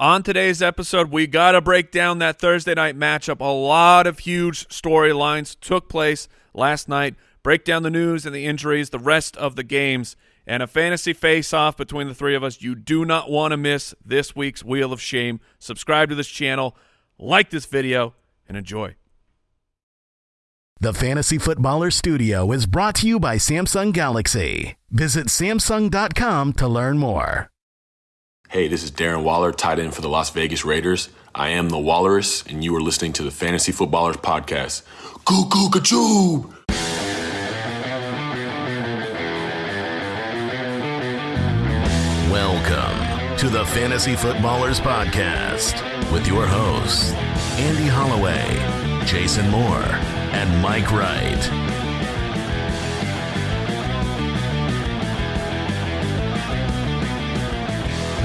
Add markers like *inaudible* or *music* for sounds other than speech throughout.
On today's episode, we got to break down that Thursday night matchup. A lot of huge storylines took place last night. Break down the news and the injuries, the rest of the games, and a fantasy face-off between the three of us. You do not want to miss this week's Wheel of Shame. Subscribe to this channel, like this video, and enjoy. The Fantasy Footballer Studio is brought to you by Samsung Galaxy. Visit Samsung.com to learn more. Hey, this is Darren Waller, tight end for the Las Vegas Raiders. I am the Walrus, and you are listening to the Fantasy Footballers Podcast. Goo gachoo! Welcome to the Fantasy Footballers Podcast with your hosts, Andy Holloway, Jason Moore, and Mike Wright.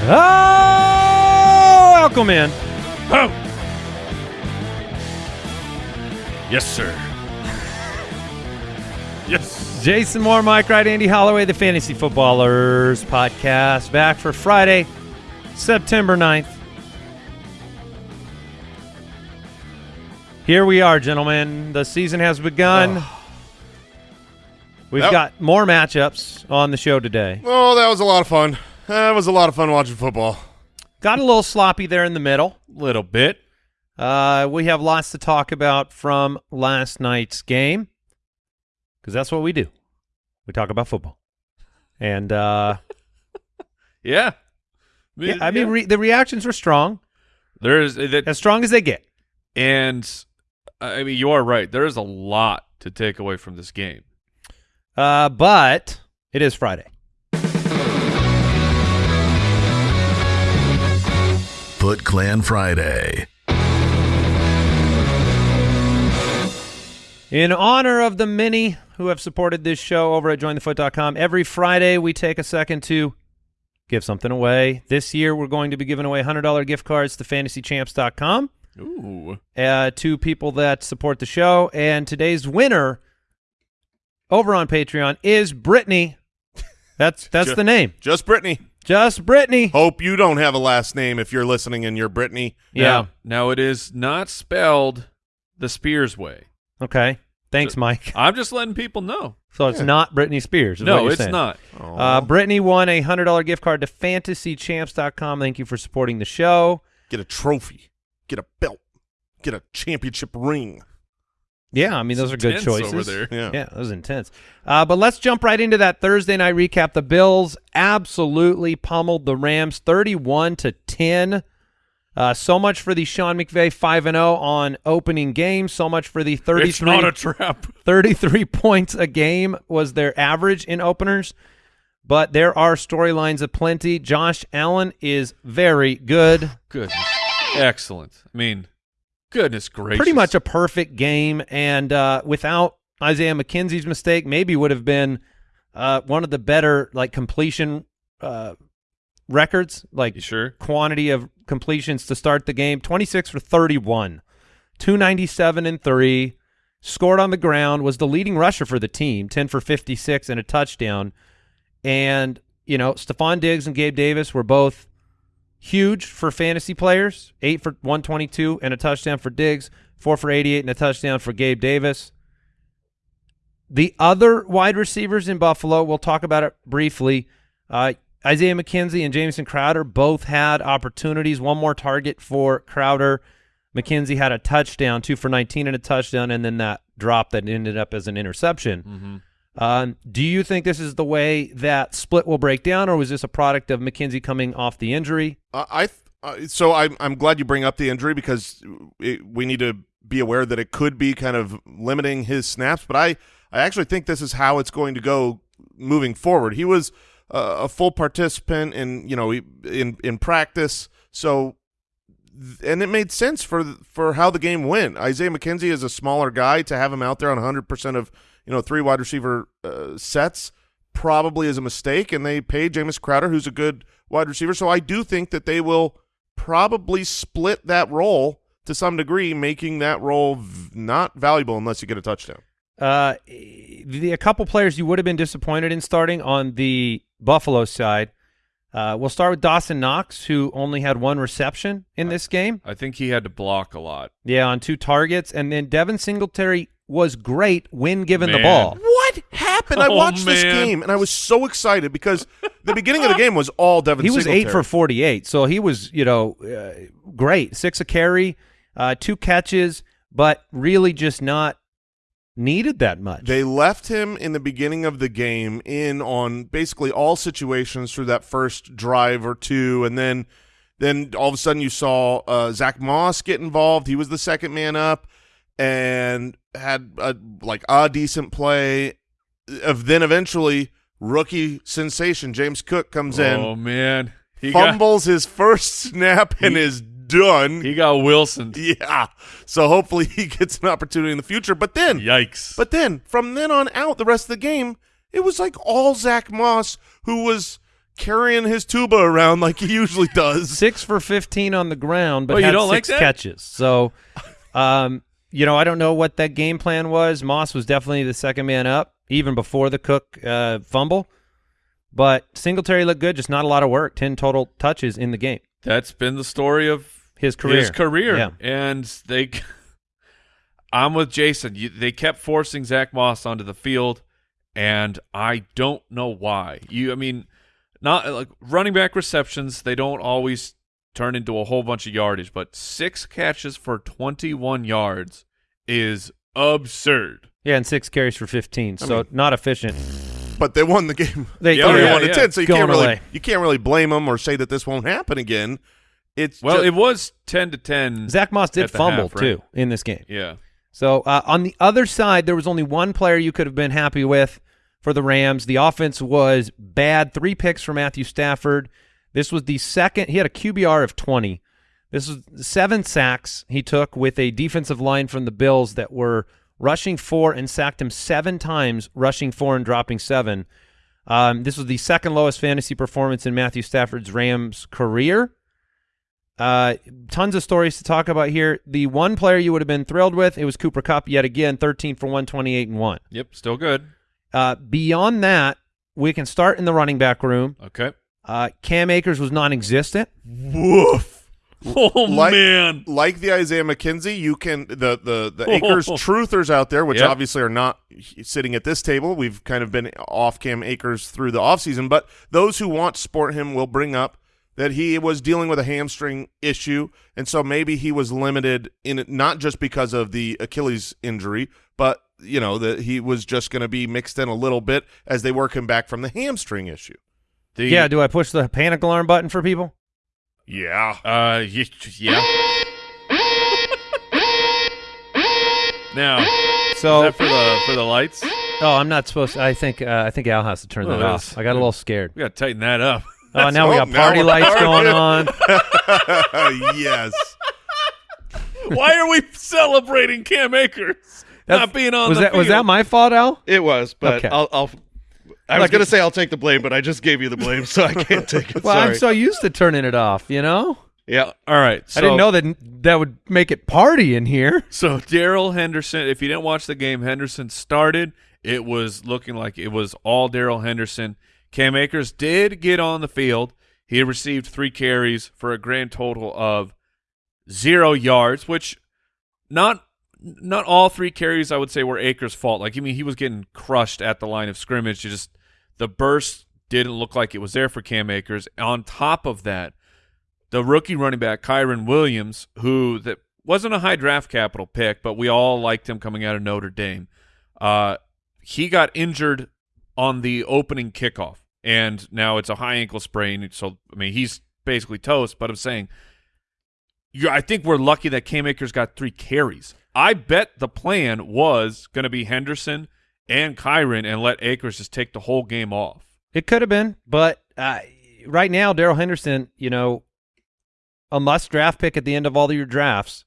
Oh, welcome in. Oh! Yes, sir. *laughs* yes. Jason Moore, Mike Wright, Andy Holloway, the Fantasy Footballers podcast, back for Friday, September 9th. Here we are, gentlemen. The season has begun. Oh. We've Yep. got more matchups on the show today. Oh, that was a lot of fun. That was a lot of fun watching football. Got a little sloppy there in the middle. Little bit. Uh, we have lots to talk about from last night's game because that's what we do. We talk about football. And uh, *laughs* Yeah. yeah, I mean, re- the reactions were strong, there's that, as strong as they get. and I mean, you are right. There is a lot to take away from this game. Uh, but it is Friday. Foot Clan Friday. In honor of the many who have supported this show over at jointhefoot.com, every Friday we take a second to give something away. This year we're going to be giving away $100 gift cards to fantasychamps.com. Ooh. uh, to people that support the show. And today's winner over on Patreon is Brittany. That's that's Ju- the name. Just Brittany. Just Brittany. Hope you don't have a last name if you're listening and you're Brittany. Yeah. Now, now it is not spelled the Spears way. Okay. Thanks, Mike. I'm just letting people know. So it's not Britney Spears. No, it's saying. not. Uh, Brittany won a hundred dollar gift card to fantasychamps.com. Thank you for supporting the show. Get a trophy. Get a belt. Get a championship ring. Yeah, I mean those are good choices. over there. Yeah. Yeah, that was intense. Uh, but let's jump right into that Thursday night recap. The Bills absolutely pummeled the Rams, thirty-one to ten. Uh, so much for the Sean McVay five and zero on opening game. So much for the It's thirty-three. not a trap. *laughs* 33 points a game was their average in openers. But there are storylines aplenty. Josh Allen is very good. Goodness. Excellent. I mean, goodness gracious. Pretty much a perfect game. And uh, without Isaiah McKenzie's mistake, maybe would have been uh, one of the better like completion uh, records, like You sure? quantity of completions to start the game. 26 for 31, 297 and 3. Scored on the ground, was the leading rusher for the team, 10 for 56 and a touchdown. And, you know, Stefon Diggs and Gabe Davis were both huge for fantasy players. 8 for 122 and a touchdown for Diggs, 4 for 88 and a touchdown for Gabe Davis. The other wide receivers in Buffalo, we'll talk about it briefly. Uh, Isaiah McKenzie and Jamison Crowder both had opportunities. One more target for Crowder. McKenzie had a touchdown, two for 19 and a touchdown, and then that drop that ended up as an interception. Mm-hmm. Um, do you think this is the way that split will break down, or was this a product of McKenzie coming off the injury? Uh, I uh, so I'm I'm glad you bring up the injury because it, we need to be aware that it could be kind of limiting his snaps. But I I actually think this is how it's going to go moving forward. He was uh, a full participant in you know in in practice, so and it made sense for for how the game went. Isaiah McKenzie is a smaller guy to have him out there on 100 percent of you know three wide receiver uh, sets probably is a mistake, and they paid Jameis Crowder, who's a good wide receiver. So I do think that they will probably split that role to some degree, making that role v- not valuable unless you get a touchdown. Uh, the, a couple players you would have been disappointed in starting on the Buffalo side. Uh, we'll start with Dawson Knox, who only had one reception in this game. I think he had to block a lot. Yeah, on two targets. And then Devin Singletary was great when given the ball. What happened? I Oh, watched this game and I was so excited because the beginning of the game was all Devin. He was eight for 48, so he was, you know, uh, great. Six a carry, uh, two catches, but really just not needed that much. They left him in the beginning of the game in on basically all situations through that first drive or two, and then then all of a sudden you saw uh, Zach Moss get involved. He was the second man up and had a, like a decent play. Of then eventually rookie sensation James Cook comes in. Oh man, he got fumbles his first snap, and is done. he got Wilson. yeah, so hopefully *laughs* he gets an opportunity in the future. But then Yikes! but then from then on out, the rest of the game, it was like all Zach Moss who was carrying his tuba around like he usually does. Six for 15 on the ground, but Oh, you had don't like six that? catches. So, um, you know, I don't know what that game plan was. Moss was definitely the second man up, even before the Cook uh, fumble. But Singletary looked good, just not a lot of work. 10 total touches in the game. That's been the story of His career. His career. Yeah. And they, *laughs* I'm with Jason. You, they kept forcing Zach Moss onto the field, and I don't know why. You, I mean, not like running back receptions. They don't always turn into a whole bunch of yardage, but six catches for 21 yards is absurd. Yeah, and six carries for 15. So mean- not efficient. But they won the game. They Yeah, Thirty-one yeah, to ten. So you Going can't really away. you can't really blame them or say that this won't happen again. It's Well, ju- it was 10 to 10. Zach Moss did fumble half, right? too in this game. Yeah. So uh, on the other side, there was only one player you could have been happy with for the Rams. The offense was bad. Three picks for Matthew Stafford. This was the second. He had a QBR of 20. This was seven sacks he took with a defensive line from the Bills that were rushing four and sacked him seven times, rushing four and dropping seven. Um, this was the second lowest fantasy performance in Matthew Stafford's Rams career. Uh, tons of stories to talk about here. The one player you would have been thrilled with, it was Cooper Kupp yet again, 13 for 128 and 1. Yep. Still good. Uh, beyond that, we can start in the running back room. Okay. Uh, Cam Akers was non-existent. woof. Oh, Like- man. Like the Isaiah McKenzie, you can the the the Akers truthers out there, which Yep. obviously are not sitting at this table. We've kind of been off Cam Akers through the offseason, but those who want to support him will bring up that he was dealing with a hamstring issue, and so maybe he was limited in it not just because of the Achilles injury, but you know that he was just going to be mixed in a little bit as they work him back from the hamstring issue. The, Yeah, do I push the panic alarm button for people? Yeah, Uh, yeah. now, So, is that for the for the lights? oh, I'm not supposed. To, I think uh, I think Al has to turn Oh, that that's- off. I got a little scared. We got to tighten that up. Oh, now we got party lights partying. going *laughs* on. *laughs* yes. Why are we celebrating Cam Akers not being on was the that was that my fault, Al? It was, but Okay. I'll, I'll. I was going to say I'll take the blame, but I just gave you the blame, so I can't take it. *laughs* Well, Sorry. I'm so used to turning it off. You know, yeah. All right, so, I didn't know that that would make it party in here. *laughs* So Darrell Henderson, if you didn't watch the game, Henderson started. It was looking like it was all Darrell Henderson. Cam Akers did get on the field. He received three carries for a grand total of zero yards, which not not all three carries I would say were Akers' fault. Like I mean, he was getting crushed at the line of scrimmage. Just the burst didn't look like it was there for Cam Akers. On top of that, the rookie running back Kyren Williams, who that wasn't a high draft capital pick, but we all liked him coming out of Notre Dame. Uh, he got injured on the opening kickoff, and now it's a high ankle sprain. So I mean, he's basically toast. But I'm saying, you, I think we're lucky that Cam Akers got three carries. I bet the plan was going to be Henderson and Kyren, and let Akers just take the whole game off. It could have been, but uh, right now, Darrell Henderson, you know, a must draft pick at the end of all of your drafts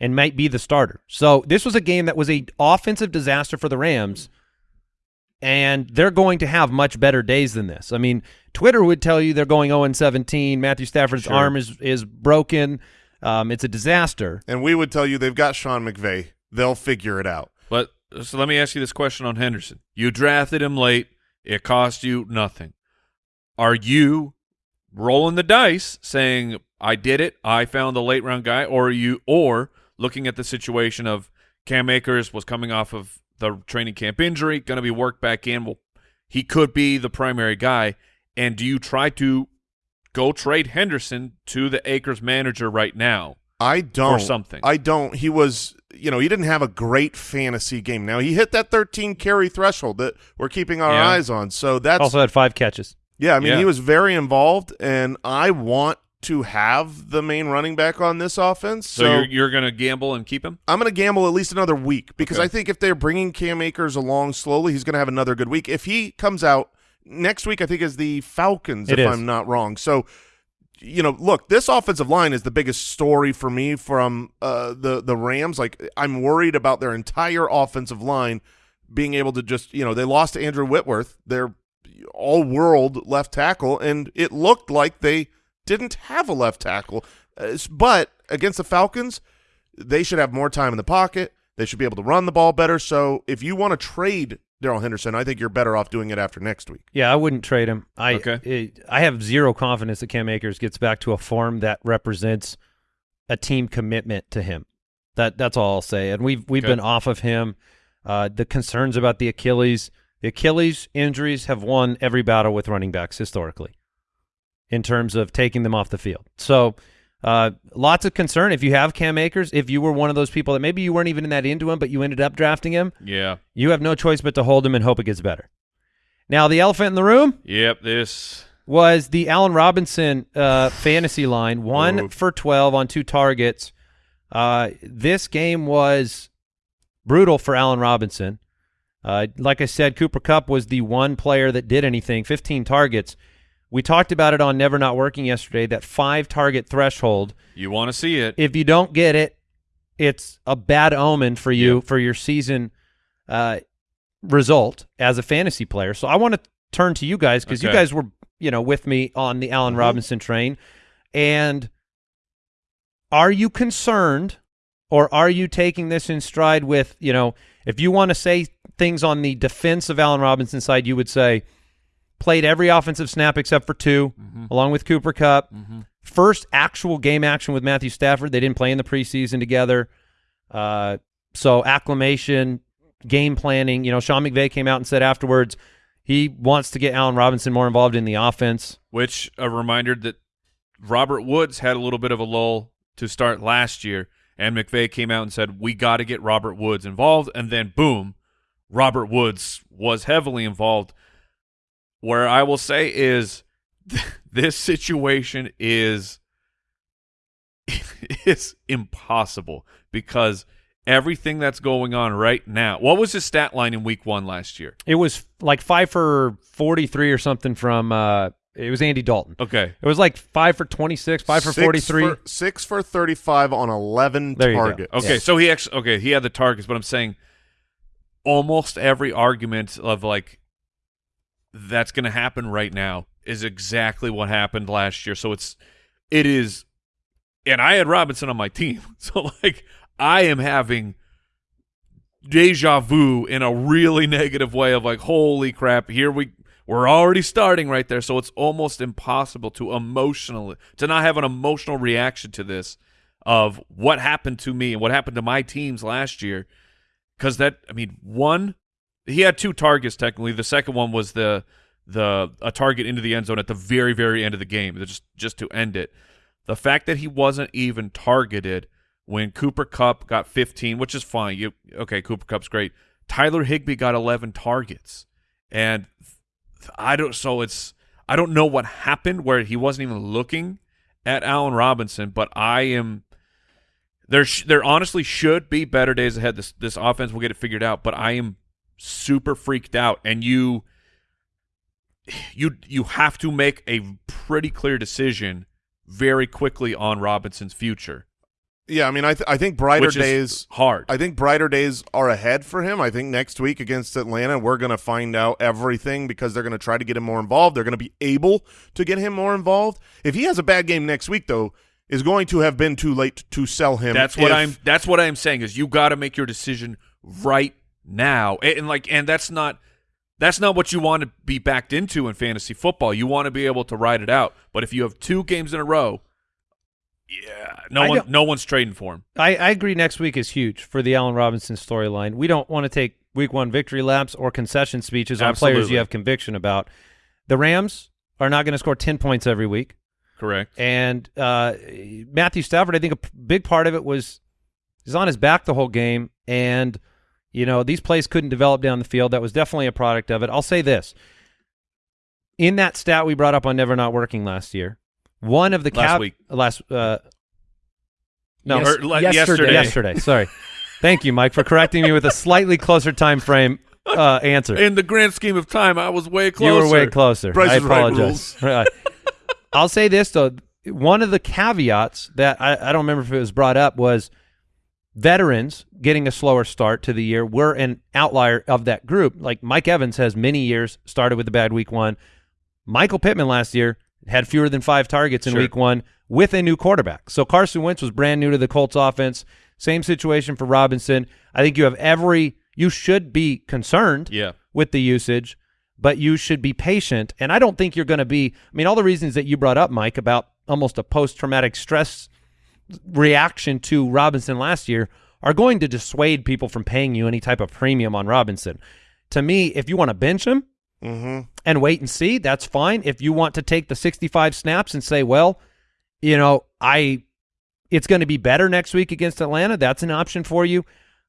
and might be the starter. So this was a game that was a offensive disaster for the Rams, and they're going to have much better days than this. I mean, Twitter would tell you they're going 0 17. Matthew Stafford's Sure. arm is is broken. Um, it's a disaster. And we would tell you they've got Sean McVay. They'll figure it out. But so let me ask you this question on Henderson. You drafted him late. It cost you nothing. Are you rolling the dice, saying I did it, I found the late round guy, or you, or looking at the situation of Cam Akers was coming off of the training camp injury, going to be worked back in. Well, he could be the primary guy, and do you try to go trade Henderson to the Akers manager right now? I don't. Or something. I don't. He was, you know, he didn't have a great fantasy game. Now he hit that 13 carry threshold that we're keeping our Yeah. eyes on. So that's Also had five catches. yeah. I mean, Yeah. he was very involved, and I want to have the main running back on this offense. So, So, you're, you're going to gamble and keep him? I'm going to gamble at least another week because Okay. I think if they're bringing Cam Akers along slowly, he's going to have another good week. If he comes out next week, I think is the Falcons, It if is. I'm not wrong. So, you know, look, this offensive line is the biggest story for me from uh, the the Rams. Like, I'm worried about their entire offensive line being able to just, you know, they lost Andrew Whitworth, their all world left tackle, and it looked like they didn't have a left tackle. Uh, but against the Falcons, they should have more time in the pocket. They should be able to run the ball better. So if you want to trade Darrell Henderson, I think you're better off doing it after next week. Yeah, I wouldn't trade him. I Okay. it- I have zero confidence that Cam Akers gets back to a form that represents a team commitment to him. That that's all I'll say. And we've we've Okay. been off of him. Uh, the concerns about the Achilles, the Achilles injuries have won every battle with running backs historically, in terms of taking them off the field. So. Uh, lots of concern if you have Cam Akers. If you were one of those people that maybe you weren't even in that into him, but you ended up drafting him, Yeah. you have no choice but to hold him and hope it gets better. Now, the elephant in the room Yep, this was the Allen Robinson uh, fantasy line, one Oof. for 12 on two targets. Uh, this game was brutal for Allen Robinson. Uh, like I said, Cooper Kupp was the one player that did anything, 15 targets. We talked about it on Never Not Working yesterday, that five target threshold. you want to see it. If you don't get it, it's a bad omen for you for your season uh, result as a fantasy player. So I want to turn to you guys because you guys were, you know, with me on the Allen Robinson train. And are you concerned or are you taking this in stride with, you know, if you want to say things on the defense of Allen Robinson side, you would say played every offensive snap except for 2 along with Cooper Kupp. First actual game action with Matthew Stafford. They didn't play in the preseason together. Uh, so acclimation, game planning. You know, Sean McVay came out and said afterwards he wants to get Allen Robinson more involved in the offense. Which a reminder that Robert Woods had a little bit of a lull to start last year, and McVay came out and said we got to get Robert Woods involved, and then boom, Robert Woods was heavily involved. Where I will say is *laughs* this situation is *laughs* is impossible because everything that's going on right now. What was his stat line in Week One last year? It was like five for forty three or something from. Uh, it was Andy Dalton. Okay, It was like five for twenty six, five for forty-three, for- six for 35 on 11 There targets. Okay, Yeah. so he actually okay, he had the targets, but I'm saying almost every argument of like that's going to happen right now is exactly what happened last year. So it's it is and I had Robinson on my team. *laughs* So like I am having deja vu in a really negative way of like holy crap, here we we're already starting right there. So it's almost impossible to emotionally to not have an emotional reaction to this of what happened to me and what happened to my teams last year. Because that, I mean, one, he had two targets technically. The second one was the the a target into the end zone at the very very end of the game, just just to end it. The fact that he wasn't even targeted when Cooper Kupp got 15, which is fine. You okay? Cooper Kupp's great. Tyler Higbee got 11 targets, and I don't. So it's I don't know what happened where he wasn't even looking at Allen Robinson, but I am. There, there honestly should be better days ahead. This this offense will get it figured out, but I am super freaked out, and you, you you have to make a pretty clear decision very quickly on Robinson's future, Yeah, I mean, I, th- I think brighter days hard. I think brighter days are ahead for him. I think next week against Atlanta, we're going to find out everything because they're going to try to get him more involved. They're going to be able to get him more involved. If he has a bad game next week, though, is going to have been too late to sell him. That's what I'm. That's what I'm saying is you got to make your decision right now, and, and like, and that's not That's not what you want to be backed into in fantasy football. You want to be able to ride it out. But if you have two games in a row, yeah, no I one, no one's trading for him. I, I agree. Next week is huge for the Allen Robinson storyline. We don't want to take week one victory laps or concession speeches on players you have conviction about. The Rams are not going to score 10 points every week. Correct. And uh, Matthew Stafford, I think a big part of it was he's on his back the whole game. And, you know, these plays couldn't develop down the field. That was definitely a product of it. I'll say this. In that stat we brought up on Never Not Working last year, one of the Last week. last uh, no Yes- Or le- yesterday. yesterday. yesterday. Sorry. *laughs* Thank you, Mike, for correcting me with a slightly closer time frame uh, answer. In the grand scheme of time, I was way closer. You were way closer. Price I apologize. *laughs* Right. I'll say this though: one of the caveats that I, I don't remember if it was brought up was veterans getting a slower start to the year. We're an outlier of that group. Like Mike Evans has many years started with a bad week one. Michael Pittman last year had fewer than five targets in Sure. week one with a new quarterback. So Carson Wentz was brand new to the Colts offense. Same situation for Robinson. I think you have every you should be concerned Yeah. with the usage, but you should be patient. And I don't think you're going to be. I mean, all the reasons that you brought up, Mike, about almost a post-traumatic stress reaction to Robinson last year are going to dissuade people from paying you any type of premium on Robinson. To me, if you want to bench him Mm-hmm. and wait and see, that's fine. If you want to take the 65 snaps and say, well, you know, I it's going to be better next week against Atlanta, that's an option for you.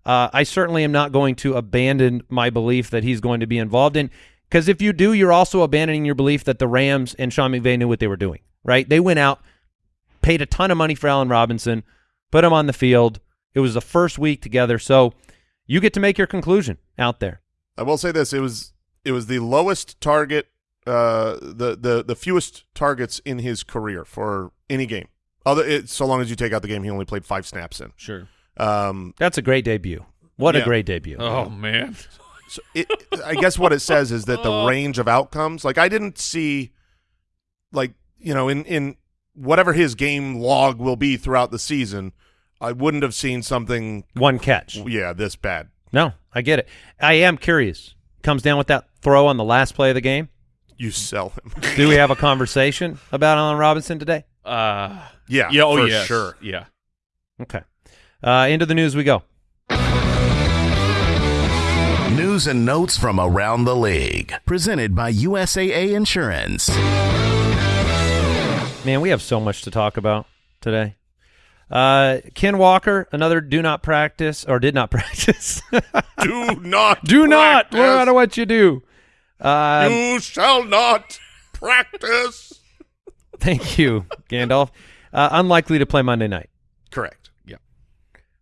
Uh, I certainly am not going to abandon my belief that he's going to be involved in because if you do, you're also abandoning your belief that the Rams and Sean McVay knew what they were doing, right? They went out, paid a ton of money for Allen Robinson, put him on the field. It was the first week together, so you get to make your conclusion out there. I will say this: it was it was the lowest target, uh, the the the fewest targets in his career for any game. Other, it, so long as you take out the game he only played five snaps in. Sure. Um, That's a great debut. What a great debut. Oh man. so it, I guess what it says is that the *laughs* range of outcomes, like I didn't see, like you know, in in whatever his game log will be throughout the season, I wouldn't have seen something, One catch. yeah, this bad. No, I get it. I am curious. Comes down with that throw on the last play of the game. You sell him, Do we have a conversation about Allen Robinson today? Uh, yeah, yeah. Oh, for yes. sure. Yeah. Okay. Uh, into the news we go. News and notes from around the league. Presented by USAA Insurance. Man, we have so much to talk about today. Uh, Ken Walker, another do not practice or did not *laughs* practice. Do not, do not, no matter what you do. Um, you shall not practice. *laughs* thank you, Gandalf. Uh, unlikely to play Monday night. Correct.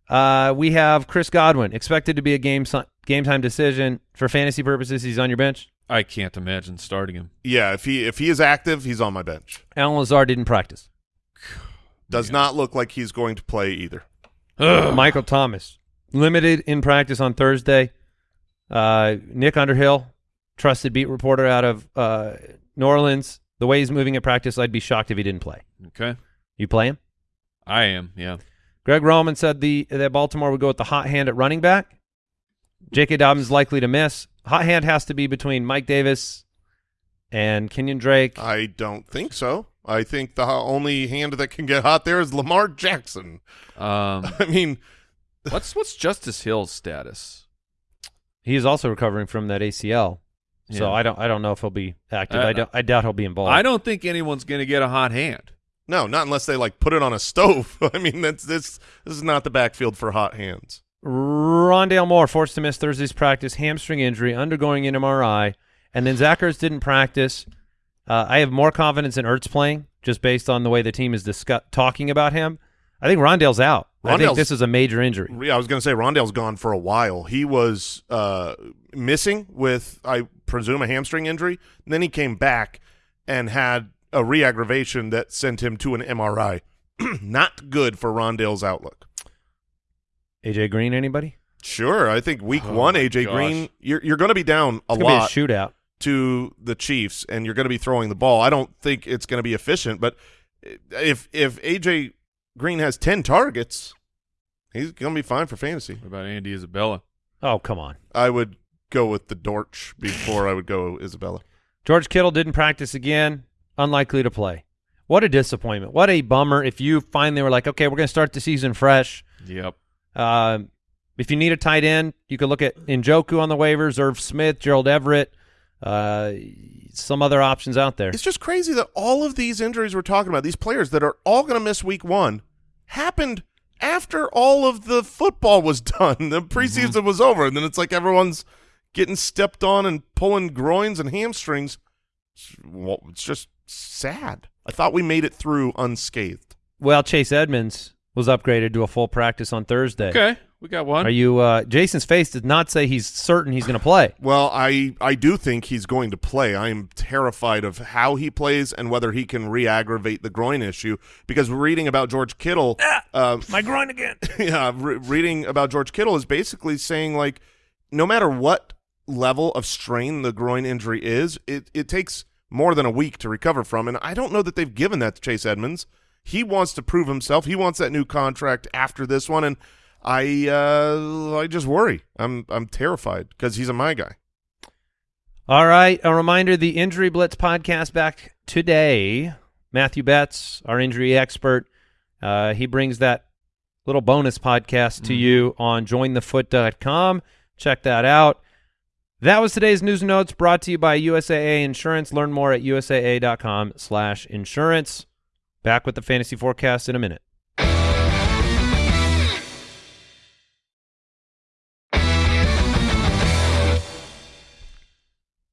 Uh, we have Chris Godwin, expected to be a game si- game time decision for fantasy purposes. He's on your bench. I can't imagine starting him. Yeah, if he if he is active, he's on my bench. Allen Lazard didn't practice. Does not look like he's going to play either. Michael Thomas limited in practice on Thursday. Uh, Nick Underhill, trusted beat reporter out of uh, New Orleans. The way he's moving at practice, I'd be shocked if he didn't play. Okay. You play him? I am. Yeah. Greg Roman said the that Baltimore would go with the hot hand at running back. J.K. Dobbins likely to miss. Hot hand has to be between Mike Davis and Kenyan Drake. I don't think so. I think the only hand that can get hot there is Lamar Jackson. Um, *laughs* I mean, *laughs* what's what's Justice Hill's status? He is also recovering from that ACL, so Yeah. I don't I don't know if he'll be active. I, don't, I doubt he'll be involved. I don't think anyone's going to get a hot hand. No, not unless they like put it on a stove. *laughs* I mean, that's this this is not the backfield for hot hands. Rondale Moore forced to miss Thursday's practice, hamstring injury, undergoing an MRI, and then Zach Ertz didn't practice. Uh, I have more confidence in Ertz playing just based on the way the team is discuss- talking about him. I think Rondale's out. I think this is a major injury. Yeah, I was going to say Rondale's gone for a while. He was uh, missing with, I presume, a hamstring injury. And then he came back and had a re-aggravation that sent him to an MRI. *clears throat* Not good for Rondale's outlook. AJ Green, anybody? Sure, I think week Oh one, AJ gosh. Green, you're you're going to be down a It's lot be a shootout. to the Chiefs, and you're going to be throwing the ball. I don't think it's going to be efficient, but if if AJ Green has ten targets, he's going to be fine for fantasy. What about Andy Isabella? Oh come on! I would go with the Dortch before I would go Isabella. George Kittle didn't practice again. Unlikely to play. What a disappointment. What a bummer if you finally were like, okay, we're going to start the season fresh. Yep. Uh, if you need a tight end, you could look at Njoku on the waivers, Irv Smith, Gerald Everett, uh, some other options out there. It's just crazy that all of these injuries we're talking about, these players that are all going to miss week one, happened after all of the football was *laughs* done. The preseason Mm-hmm. was over, and then it's like everyone's getting stepped on and pulling groins and hamstrings. It's, well, it's just sad. I thought we made it through unscathed. Well, Chase Edmonds was upgraded to a full practice on Thursday. Okay, we got one. Are you? Uh, Jason's face did not say he's certain he's going to play. Well, I I do think he's going to play. I am terrified of how he plays and whether he can re-aggravate the groin issue because we're reading about George Kittle. um, My groin again. *laughs* yeah, re- reading about George Kittle is basically saying like, no matter what level of strain the groin injury is, it it takes more than a week to recover from, and I don't know that they've given that to Chase Edmonds. He wants to prove himself. He wants that new contract after this one, and I uh, I just worry. I'm I'm terrified because he's a my guy. All right. A reminder: the Injury Blitz podcast back today. Matthew Betz, our injury expert, uh, he brings that little bonus podcast to you on jointhefoot.com. Check that out. That was today's news and notes brought to you by USAA Insurance. Learn more at usaa.com slash insurance. Back with the fantasy forecast in a minute.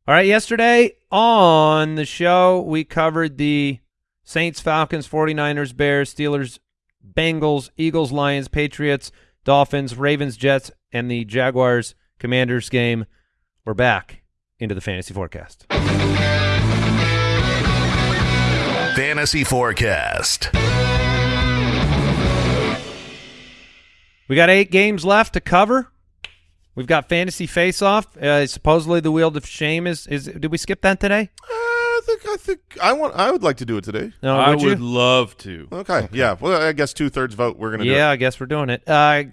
All right, yesterday on the show, we covered the Saints, Falcons, 49ers, Bears, Steelers, Bengals, Eagles, Lions, Patriots, Dolphins, Ravens, Jets, and the Jaguars, Commanders game. We're back into the fantasy forecast. Fantasy Forecast. We got eight games left to cover. We've got fantasy face-off. Uh, supposedly the wheel of shame is is. Did we skip that today? Uh, I think I think I want I would like to do it today. No, I would you? would love to. Okay, yeah. Well, I guess two thirds vote. We're gonna do Yeah, it. I guess we're doing it. Uh,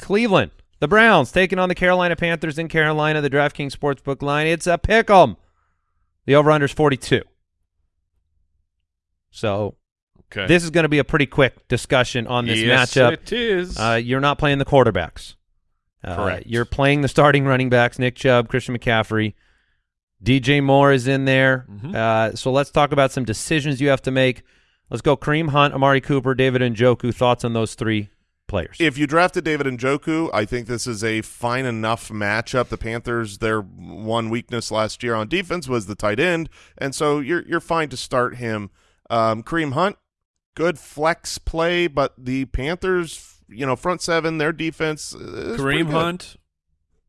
Cleveland, the Browns taking on the Carolina Panthers in Carolina. The DraftKings Sportsbook line. It's a pick 'em. The over/under's forty-two. So Okay. this is going to be a pretty quick discussion on this yes, matchup. it is. Uh, you're not playing the quarterbacks. Uh, Correct. You're playing the starting running backs: Nick Chubb, Christian McCaffrey, DJ Moore is in there. Mhm. Uh, so let's talk about some decisions you have to make. Let's go: Kareem Hunt, Amari Cooper, David Njoku. Thoughts on those three players? If you drafted David and Njoku, I think this is a fine enough matchup. The Panthers, their one weakness last year on defense was the tight end, and so you're you're fine to start him. Um, Kareem Hunt, good flex play, but the Panthers, you know, front seven, their defense. is Kareem good. Hunt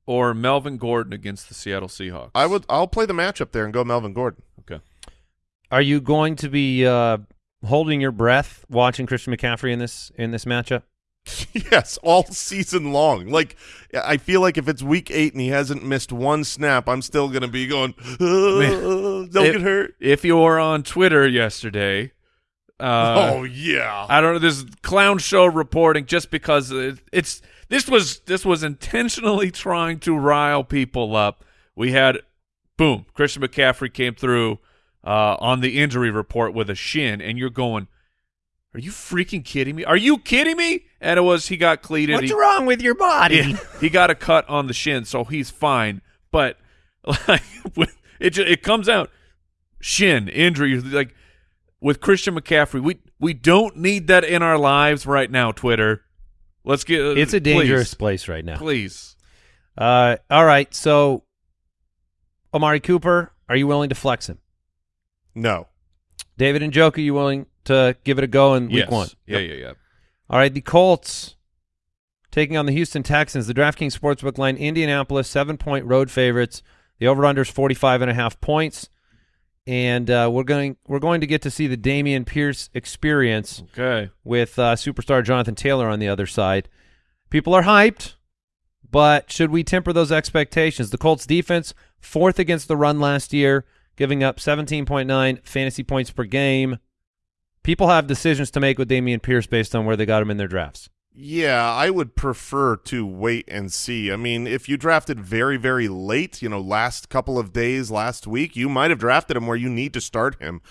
or Melvin Gordon against the Seattle Seahawks. I would. I'll play the matchup there and go Melvin Gordon. Okay. Are you going to be uh, holding your breath watching Christian McCaffrey in this in this matchup? *laughs* yes, all season long. Like I feel like if it's week eight and he hasn't missed one snap, I'm still gonna be going. "Uh, don't If- get hurt. If you were on Twitter yesterday, uh, oh yeah. I don't know. This clown show reporting just because it, it's this was this was intentionally trying to rile people up. We had boom, Christian McCaffrey came through uh, on the injury report with a shin, and you're going, "Are you freaking kidding me? Are you kidding me?" And it was he got cleated. He- wrong with your body? yeah, he got a cut on the shin, so he's fine. But *laughs* like it ju- it comes out shin injury like with Christian McCaffrey. We we don't need that in our lives right now. Twitter, let's get. It's a dangerous please, place right now. Please, Uh, all right, so Amari Cooper, are you willing to flex him? No. David Njoku, you willing to give it a go in week yes. one? Yeah, yeah, yeah. All right, the Colts taking on the Houston Texans. The DraftKings Sportsbook line, Indianapolis, seven-point road favorites. The over/under is 45 and a half points. And uh, we're going we're going to get to see the Dameon Pierce experience Okay. with uh, superstar Jonathan Taylor on the other side. People are hyped, but should we temper those expectations? The Colts defense, fourth against the run last year, giving up 17.9 fantasy points per game. People have decisions to make with Dameon Pierce based on where they got him in their drafts. Yeah, I would prefer to wait and see. I mean, if you drafted very, very late, you know, last couple of days, last week, you might have drafted him where you need to start him.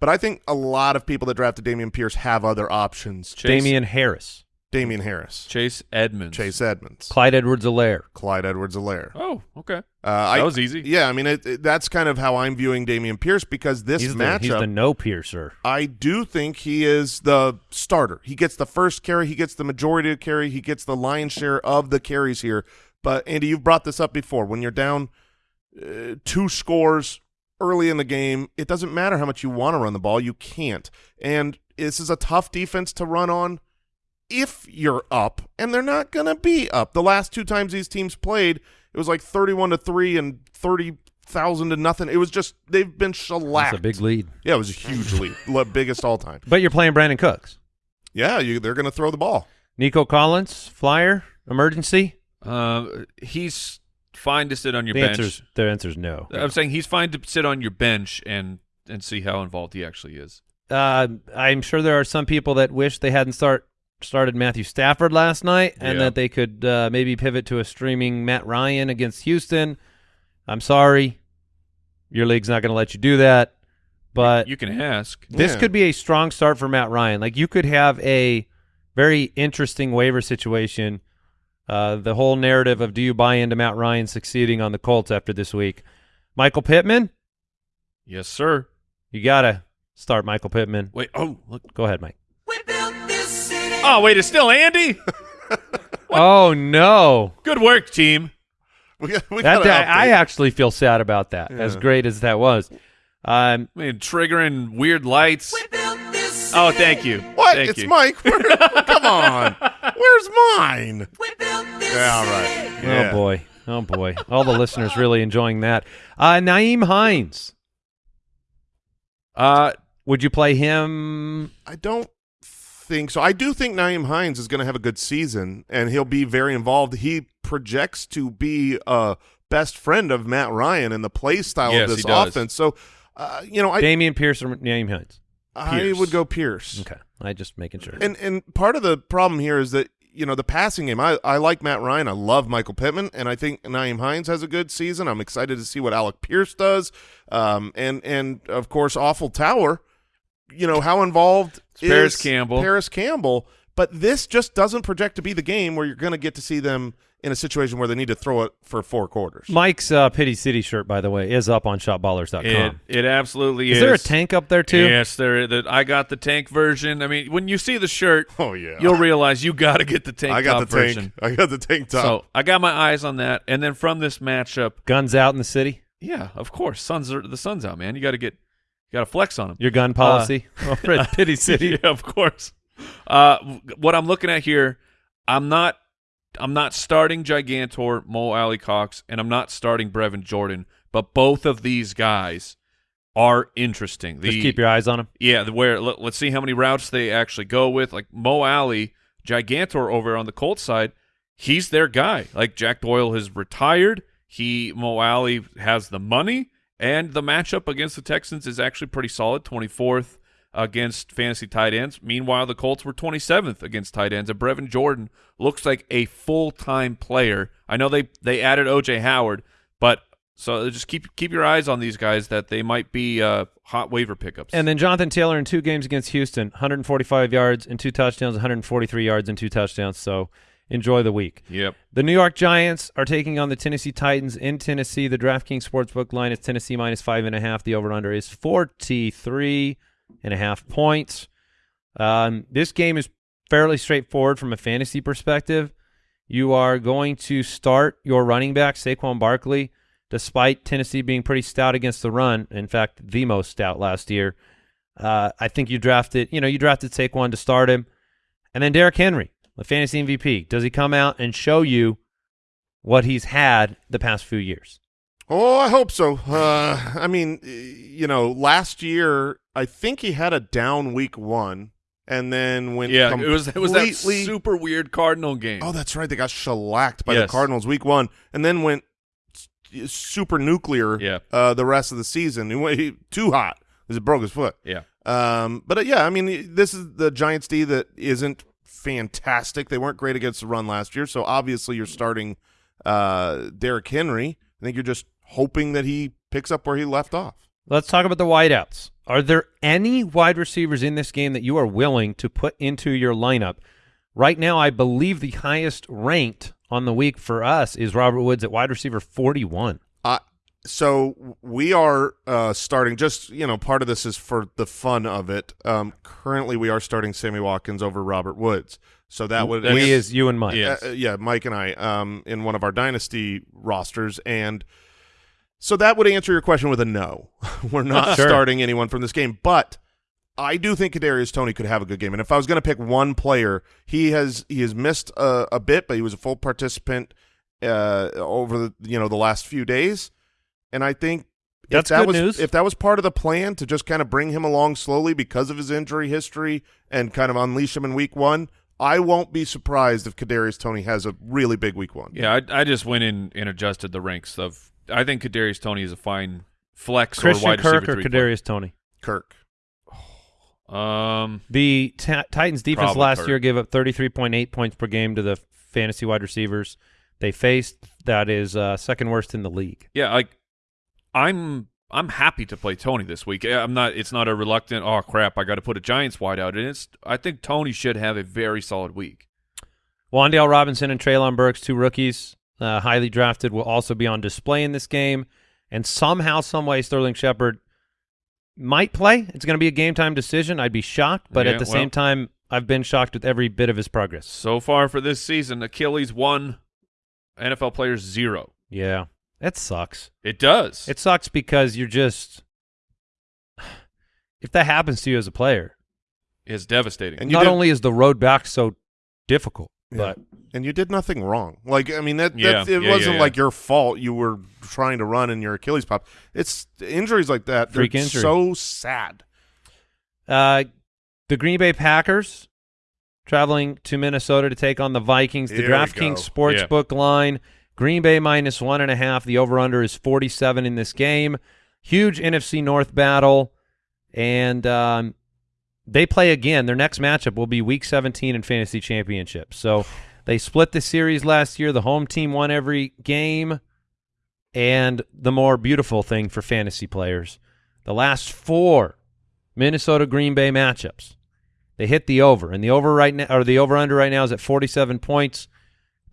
But I think a lot of people that drafted Dameon Pierce have other options. Chase, Damien Harris, Damien Harris, Chase Edmonds. Chase Edmonds, Clyde Edwards-Helaire. Clyde Edwards-Helaire. Oh, okay. Uh, That I, was easy. Yeah, I mean, it, it- that's kind of how I'm viewing Dameon Pierce because this He's the, matchup, he's the no piercer. I do think he is the starter. He gets the first carry, he gets the majority of carry, he gets the lion's share of the carries here. But Andy, you've brought this up before. When you're down uh, two scores early in the game, it doesn't matter how much you want to run the ball, you can't. And this is a tough defense to run on if you're up, and they're not going to be up. The last two times these teams played, it was like 31 to 3 and 30,000 to nothing. It was just they've been shellacked. That's a big lead. Yeah, it was a huge lead, *laughs* Le- biggest all time. But you're playing Brandin Cooks. Yeah, you, they're going to throw the ball. Nico Collins, flyer, emergency. Uh, he's fine to sit on your the bench. answer's the answer's no. I'm saying he's fine to sit on your bench and and see how involved he actually is. Uh, I'm sure there are some people that wish they hadn't start started Matthew Stafford last night, and Yeah. that they could uh, maybe pivot to a streaming Matt Ryan against Houston. I'm sorry, your league's not going to let you do that. But You can ask. this Yeah. could be a strong start for Matt Ryan. Like you could have a very interesting waiver situation. Uh, the whole narrative of do you buy into Matt Ryan succeeding on the Colts after this week? Michael Pittman, Yes, sir. you gotta start Michael Pittman. Wait. Oh, look. Go ahead, Mike. Oh, wait. It's still Andy. *laughs* Oh no, Oh, Good work, team. We, got- we that I, I actually feel sad about that. As great as that was, um, I mean, triggering weird lights. Oh, thank you. What? Thank it's you. Mike. Where, *laughs* come on. Where's mine? Yeah, all right. Yeah. oh boy, oh boy, all the listeners really enjoying that. Uh, Nyheim Hines, Uh, would you play him? I don't think so. I do think Nyheim Hines is going to have a good season, and he'll be very involved. He projects to be a best friend of Matt Ryan and the play style Yes, of this offense. So, uh, you know, I Dameon Pierce or Nyheim Hines? I would go Pierce. Okay, I just making sure. And and part of the problem here is that you know the passing game. I I like Matt Ryan. I love Michael Pittman, and I think Naeem Hines has a good season. I'm excited to see what Alec Pierce does. Um, and and of course, Awful Tower. You know how involved It's Parris Campbell. Parris Campbell. But this just doesn't project to be the game where you're going to get to see them in a situation where they need to throw it for four quarters. Mike's uh, Pity City shirt, by the way, is up on shopballers.com. it it absolutely is is. there a tank up there too? Yes, there. The, I got the tank version. I mean, when you see the shirt, Oh yeah, you'll realize you got to get the tank I got top the tank. version. I got the tank top. So I got my eyes on that, and then from this matchup, Guns out in the city. yeah, of course, suns are the sun's out, man. You got to get, you got to flex on them. Your gun policy over at *laughs* Pity City. yeah, of course. Uh, what I'm looking at here, I'm not, I'm not starting Gigantor, Mo Alie-Cox, and I'm not starting Brevin Jordan, but both of these guys are interesting. The, Just keep your eyes on them. yeah, the, where let, us see how many routes they actually go with. Like Mo Alie, Gigantor over on the Colts side, he's their guy. Like Jack Doyle has retired. He Mo Alie has the money, and the matchup against the Texans is actually pretty solid. Twenty fourth against fantasy tight ends. Meanwhile, the Colts were twenty seventh against tight ends, and Brevin Jordan looks like a full time player. I know they they added OJ Howard, but. So just keep keep your eyes on these guys that they might be uh, hot waiver pickups. And then Jonathan Taylor in two games against Houston, 145 yards and two touchdowns, 143 yards and two touchdowns. So enjoy the week. yep. The New York Giants are taking on the Tennessee Titans in Tennessee. The DraftKings Sportsbook line is Tennessee minus five and a half. The over/under is 43 and a half points. Um, this game is fairly straightforward from a fantasy perspective. You are going to start your running back Saquon Barkley, despite Tennessee being pretty stout against the run. In fact, the most stout last year. Uh, I think you drafted, you know, you drafted Saquon to start him, and then Derrick Henry, the fantasy MVP. Does he come out and show you what he's had the past few years? Oh, I hope so. Uh, I mean, you know, last year I think he had a down week one, and then went Yeah, it was it was that super weird Cardinal game. Oh, that's right. They got shellacked by Yes. the Cardinals week one, and then went super nuclear. Yeah. Uh, the rest of the season, he went he, too hot because it broke his foot. yeah, Um, but uh, yeah, I mean, this is the Giants D that isn't fantastic. They weren't great against the run last year, so obviously you're starting uh, Derrick Henry. I think you're just hoping that he picks up where he left off. Let's talk about the wideouts. Are there any wide receivers in this game that you are willing to put into your lineup? Right now, I believe the highest ranked on the week for us is Robert Woods at wide receiver 41. So we are uh, starting just you know part of this is for the fun of it. Um, currently, we are starting Sammy Watkins over Robert Woods. So that would We is you and Mike. Yeah. uh, yeah, Mike and I um, in one of our dynasty rosters, and so that would answer your question with a no. *laughs* We're not Sure. starting anyone from this game, but I do think Kadarius Toney could have a good game. And if I was going to pick one player, he has he has missed a, a bit, but he was a full participant uh, over the you know the last few days, and I think. That's if that good was, news. If that was part of the plan to just kind of bring him along slowly because of his injury history and kind of unleash him in week one, I won't be surprised if Kadarius Toney has a really big week one. Yeah, I, I just went in and adjusted the ranks of. I think Kadarius Toney is a fine flex Christian or wide Kirk receiver or three player. Kadarius Toney? Kirk. Um, The Ta- Titans defense last Kirk. year gave up 33.8 points per game to the fantasy wide receivers they faced. That is uh, second worst in the league. yeah, like I'm I'm happy to play Toney this week. I'm not. It's not a reluctant. Oh crap! I got to put a Giants wide out, and it's. I think Toney should have a very solid week. Wan'Dale Robinson and Treylon Burks, two rookies, uh, highly drafted, will also be on display in this game. And somehow, some way, Sterling Shepard might play. It's going to be a game time decision. I'd be shocked, but Yeah, at the well- same time, I've been shocked with every bit of his progress. So far for this season, Achilles one, NFL players zero. Yeah, that sucks. It does. It sucks because you're just *sighs* if that happens to you as a player, it's devastating. And not did- only is the road back so difficult, Yeah. but And you did nothing wrong. Like I mean, that, Yeah, it yeah, wasn't yeah, yeah. like your fault. You were trying to run and your Achilles popped. It's injuries like that. Freak they're injury. so sad. uh, the Green Bay Packers traveling to Minnesota to take on the Vikings. The Here we go. DraftKings Sportsbook line: Green Bay minus one and a half. The over/under is forty-seven in this game. Huge NFC North battle, and um, they play again. Their next matchup will be Week 17 in Fantasy Championship. So they split the series last year. The home team won every game, and the more beautiful thing for fantasy players, the last four Minnesota Green Bay matchups, they hit the over, and the over right now or the over under right now is at 47 points.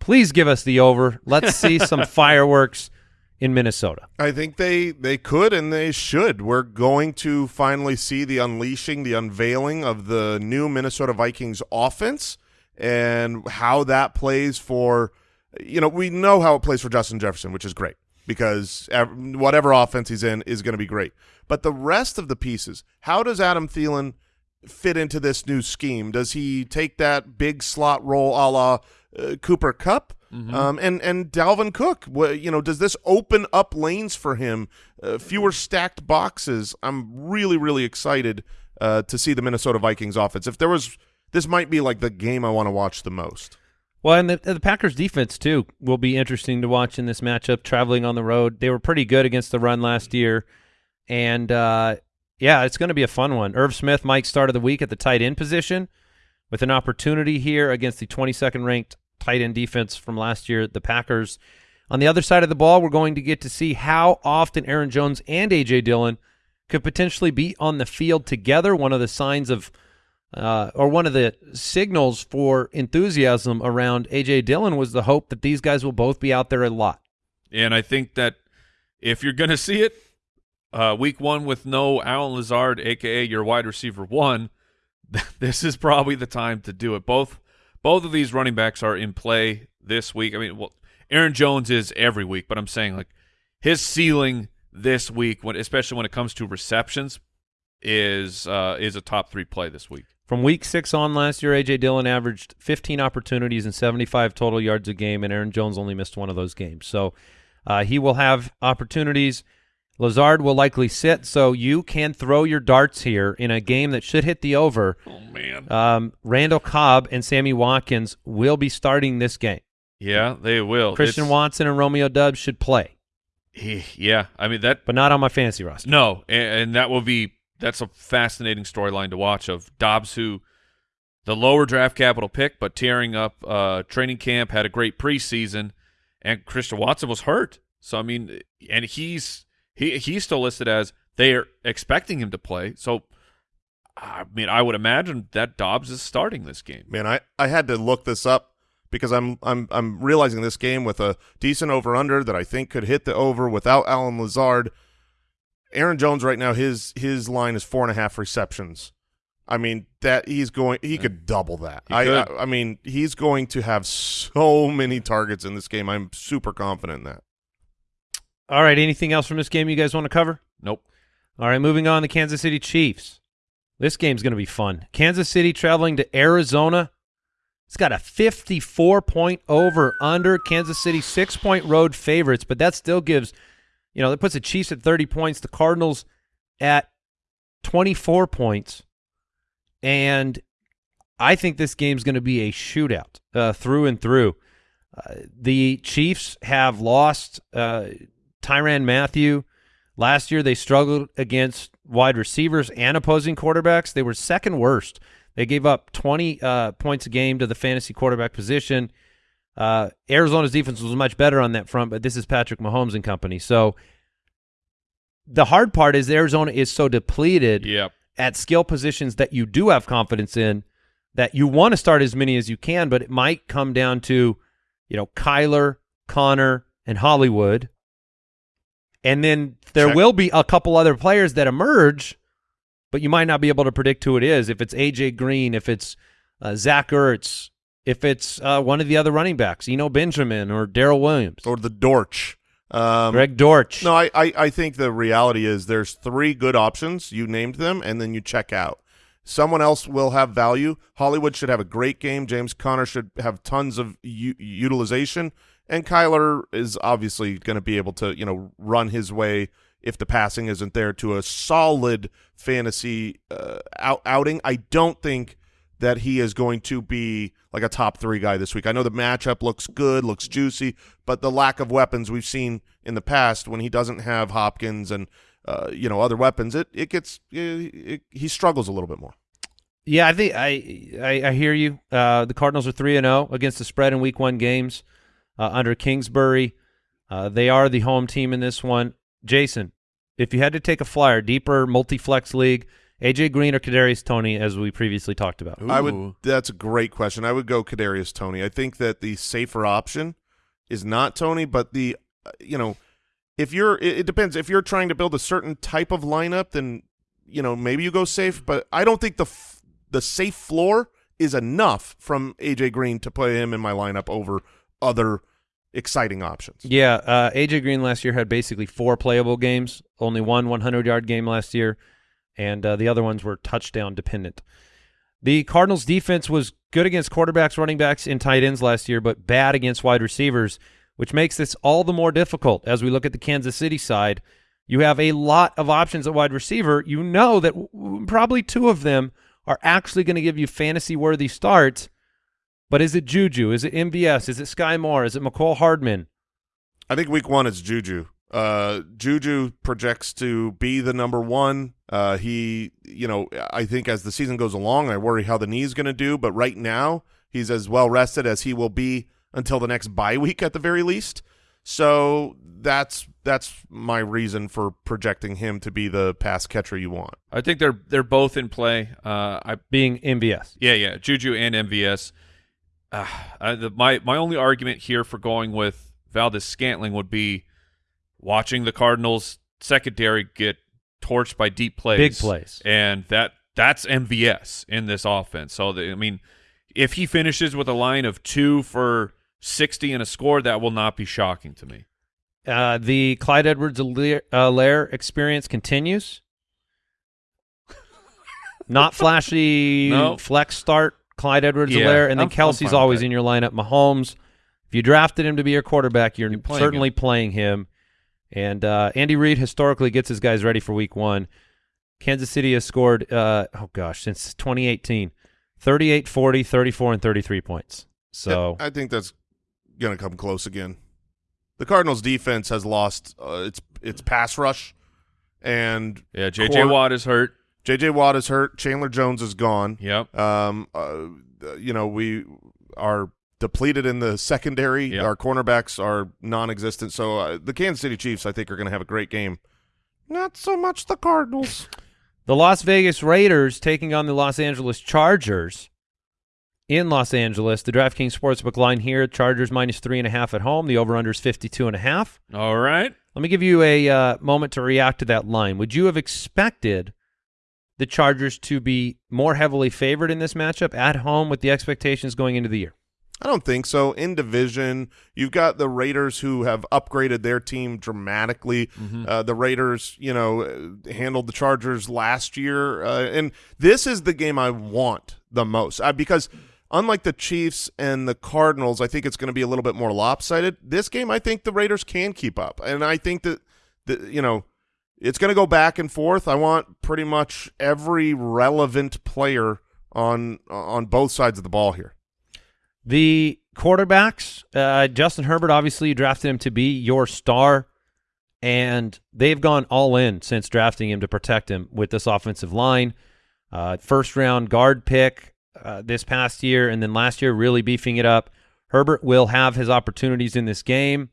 Please give us the over. Let's see some *laughs* fireworks in Minnesota. I think they they could and they should. We're going to finally see the unleashing, the unveiling of the new Minnesota Vikings offense and how that plays for you know, we know how it plays for Justin Jefferson, which is great because whatever offense he's in is going to be great. But the rest of the pieces, how does Adam Thielen fit into this new scheme? Does he take that big slot role a la uh, Cooper Kupp? Um, and and Dalvin Cook, you know, does this open up lanes for him? Uh, fewer stacked boxes. I'm really really excited uh, to see the Minnesota Vikings offense. If there was, this might be like the game I want to watch the most. Well, and the, the Packers defense too will be interesting to watch in this matchup. Traveling on the road, they were pretty good against the run last year, and uh, yeah, it's going to be a fun one. Irv Smith might start of the week at the tight end position, with an opportunity here against the 22nd ranked tight end defense from last year, the Packers. On the other side of the ball, we're going to get to see how often Aaron Jones and AJ Dillon could potentially be on the field together. One of the signs of uh, or one of the signals for enthusiasm around AJ Dillon was the hope that these guys will both be out there a lot. And I think that if you're going to see it, uh, week one with no Allen Lazard, aka your wide receiver one, *laughs* this is probably the time to do it. Both both of these running backs are in play this week. I mean, well, Aaron Jones is every week, but I'm saying like his ceiling this week, when especially when it comes to receptions, is uh, is a top three play this week. From week six on last year, AJ Dillon averaged 15 opportunities and 75 total yards a game, and Aaron Jones only missed one of those games. So uh, he will have opportunities. Lazard will likely sit, so you can throw your darts here in a game that should hit the over. Oh man, Um, Randall Cobb and Sammy Watkins will be starting this game. yeah, they will. Christian It's- Watson and Romeo Doubs should play, Yeah, I mean that but not on my fantasy roster. No, and, and that will be that's a fascinating storyline to watch of Doubs who the lower draft capital pick, but tearing up uh, training camp, had a great preseason, and Christian Watson was hurt. So I mean, and he's he he's still listed as they're expecting him to play. So I mean, I would imagine that Doubs is starting this game. Man, I, I had to look this up because I'm I'm I'm realizing this game with a decent over under that I think could hit the over without Allen Lazard. Aaron Jones right now his his line is four and a half receptions. I mean that he's going he could double that. He I. I I mean he's going to have so many targets in this game. I'm super confident in that. All right. Anything else from this game you guys want to cover? Nope. All right. Moving on. The Kansas City Chiefs. This game's going to be fun. Kansas City traveling to Arizona. It's got a 54 point over under. Kansas City six point road favorites, but that still gives, you know, that puts the Chiefs at 30 points, the Cardinals at 24 points. And I think this game's going to be a shootout uh, through and through. Uh, the Chiefs have lost uh, Tyrann Mathieu. Last year, they struggled against wide receivers and opposing quarterbacks. They were second worst. They gave up 20 uh, points a game to the fantasy quarterback position. Uh, Arizona's defense was much better on that front, but this is Patrick Mahomes and company. So the hard part is Arizona is so depleted Yep. at skill positions that you do have confidence in that you want to start as many as you can, but it might come down to, you know, Kyler, Conner, and Hollywood. And then there Check. will be a couple other players that emerge, but you might not be able to predict who it is. If it's AJ Green, if it's uh, Zach Ertz, if it's uh, one of the other running backs, Eno Benjamin or Darrel Williams, Or the Dortch. Um, Greg Dortch. No, I, I, I think the reality is there's three good options. You named them, and then you check out. Someone else will have value. Hollywood should have a great game. James Conner should have tons of u- utilization, and Kyler is obviously going to be able to you know run his way if the passing isn't there to a solid fantasy uh, out- outing. I don't think that he is going to be like a top three guy this week. I know the matchup looks good, looks juicy, but the lack of weapons we've seen in the past when he doesn't have Hopkins and uh, you know other weapons, it it gets it, it, he struggles a little bit more. Yeah, I think I I, I hear you. Uh, the Cardinals are three and zero against the spread in Week One games uh, under Kingsbury. Uh, they are the home team in this one. Jason, if you had to take a flyer, deeper multi-flex league, AJ Green or Kadarius Toney, as we previously talked about. I would. That's a great question. I would go Kadarius Toney. I think that the safer option is not Toney, but the uh, you know if you're it, it depends if you're trying to build a certain type of lineup, then you know maybe you go safe. But I don't think the f- the safe floor is enough from AJ Green to play him in my lineup over other exciting options. Yeah, uh, AJ Green last year had basically four playable games. Only one 100-yard game last year, and uh, the other ones were touchdown dependent. The Cardinals' defense was good against quarterbacks, running backs, and tight ends last year, but bad against wide receivers, which makes this all the more difficult as we look at the Kansas City side. You have a lot of options at wide receiver. You know that probably two of them are actually going to give you fantasy-worthy starts. But is it Juju? Is it MVS? Is it Skyy Moore? Is it Mecole Hardman? I think week one is Juju. Uh, Juju projects to be the number one. Uh, he, you know, I think as the season goes along, I worry how the knee's going to do. But right now, he's as well rested as he will be until the next bye week at the very least. So that's that's my reason for projecting him to be the pass catcher you want. I think they're they're both in play. Uh, I being MVS. Yeah, yeah, Juju and MVS. Uh, *sighs* I, the, my my only argument here for going with Valdes-Scantling would be watching the Cardinals secondary get torched by deep plays, Big plays. and that that's MVS in this offense. So the, I mean, if he finishes with a line of two for sixty and a score, that will not be shocking to me. Uh, the Clyde Edwards-Helaire experience continues. *laughs* Not flashy No. flex start, Clyde Edwards-Helaire, Yeah, and then I'm- I'm Kelce's always in your lineup. Mahomes, if you drafted him to be your quarterback, you're, You're playing certainly playing him. And uh, Andy Reid historically gets his guys ready for week one. Kansas City has scored, uh, oh gosh, since 2018, 38, 40, 34, and 33 points. So I think that's going to come close again. The Cardinals defense has lost uh, its its pass rush, and Yeah, J.J. Watt is hurt. J.J. Watt is hurt. Chandler Jones is gone. Yep. Um, uh, you know, we are depleted in the secondary. Yep. Our cornerbacks are non-existent. So uh, the Kansas City Chiefs, I think, are going to have a great game. Not so much the Cardinals. *laughs* The Las Vegas Raiders taking on the Los Angeles Chargers in Los Angeles. The DraftKings Sportsbook line here, Chargers minus three and a half at home. The over-under is 52 and a half. All right. Let me give you a uh, moment to react to that line. Would you have expected the Chargers to be more heavily favored in this matchup at home with the expectations going into the year? I don't think so. In division, you've got the Raiders who have upgraded their team dramatically. Uh, the Raiders, you know, uh, handled the Chargers last year, uh, and this is the game I want the most uh, because unlike the Chiefs and the Cardinals, I think it's going to be a little bit more lopsided. This game, I think the Raiders can keep up, and I think that the you know it's going to go back and forth. I want pretty much every relevant player on on both sides of the ball here. The quarterbacks, uh, Justin Herbert, obviously you drafted him to be your star, and they've gone all in since drafting him to protect him with this offensive line. Uh, first round guard pick uh, this past year, and then last year really beefing it up. Herbert will have his opportunities in this game.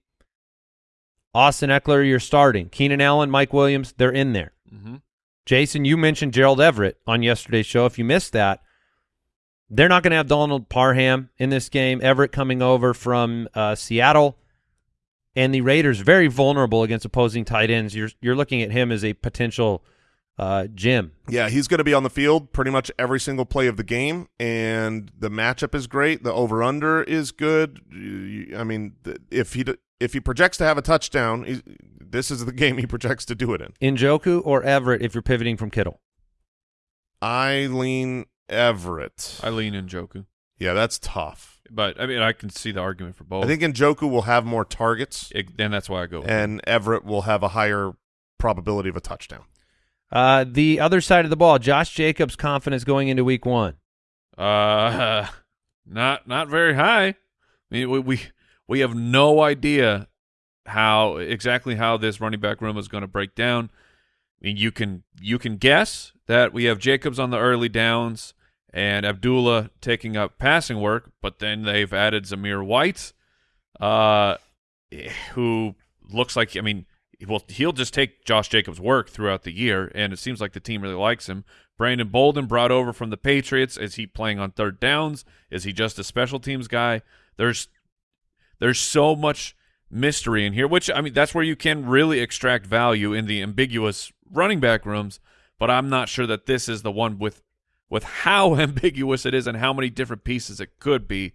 Austin Ekeler, you're starting. Keenan Allen, Mike Williams, they're in there. Mm-hmm. Jason, you mentioned Gerald Everett on yesterday's show. If you missed that, they're not going to have Donald Parham in this game. Everett coming over from uh, Seattle, and the Raiders very vulnerable against opposing tight ends. You're you're looking at him as a potential uh, Jim. Yeah, he's going to be on the field pretty much every single play of the game, and the matchup is great. The over under is good. I mean, if he d- if he projects to have a touchdown, he's, this is the *laughs* game he projects to do it in. Njoku or Everett if you're pivoting from Kittle. I lean Everett. I lean Njoku, yeah, that's tough. but I mean I can see the argument for both. I think Njoku will have more targets, it, and that's why I go. with and Everett will have a higher probability of a touchdown. Uh, the other side of the ball, Josh Jacobs' confidence going into Week One. Uh, *laughs* not not very high. I mean, we we, we have no idea how exactly how this running back room is going to break down. I mean, you can you can guess that we have Jacobs on the early downs and Abdullah taking up passing work, but then they've added Zamir White, uh, who looks like I mean, well, he'll just take Josh Jacobs' work throughout the year, and it seems like the team really likes him. Brandon Bolden brought over from the Patriots. Is he playing on third downs? Is he just a special teams guy? There's there's so much mystery in here, which I mean that's where you can really extract value in the ambiguous running back rooms. But I'm not sure that this is the one with with how *laughs* ambiguous it is and how many different pieces it could be.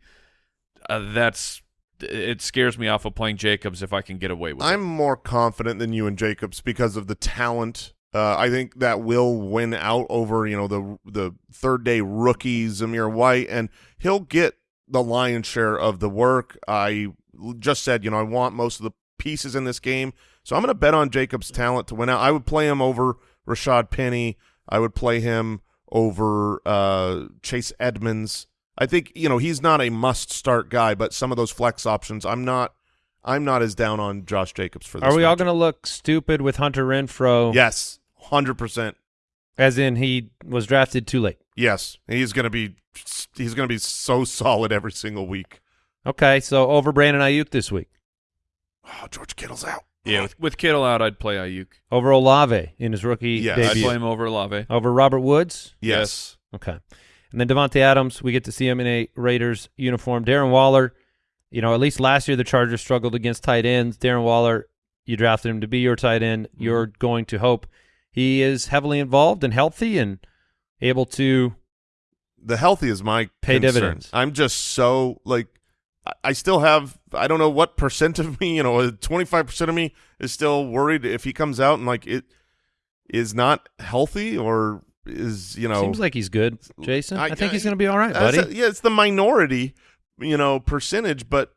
Uh, that's it scares me off of playing Jacobs if I can get away with it. I'm more confident than you and Jacobs because of the talent. Uh, I think that will win out over you know the the third day rookie Zamir White, and he'll get the lion's share of the work. I just said you know I want most of the pieces in this game, so I'm going to bet on Jacobs' talent to win out. I would play him over Rashaad Penny. I would play him over uh, Chase Edmonds. I think you know he's not a must-start guy, but some of those flex options, I'm not. I'm not as down on Josh Jacobs for this. Are we all going to look stupid with Hunter Renfrow? Yes, hundred percent. As in he was drafted too late. Yes, he's going to be. He's going to be so solid every single week. Okay, so over Brandon Aiyuk this week. Oh, George Kittle's out. yeah, with, with Kittle out, I'd play Aiyuk. Over Olave in his rookie Yes. I'd play him over Olave. Over Robert Woods. Yes. Okay. And then Davante Adams, we get to see him in a Raiders uniform. Darren Waller, you know, at least last year the Chargers struggled against tight ends. Darren Waller, you drafted him to be your tight end. Mm-hmm. You're going to hope he is heavily involved and healthy and able to The healthy is my Pay concern. dividends. I'm just so like. I- I still have. I don't know what percent of me. You know, uh, twenty five percent of me is still worried if he comes out and like it is not healthy or is you know seems like he's good, Jason. I, I- think he's going to be all right, buddy. a- yeah, it's the minority, you know, percentage, but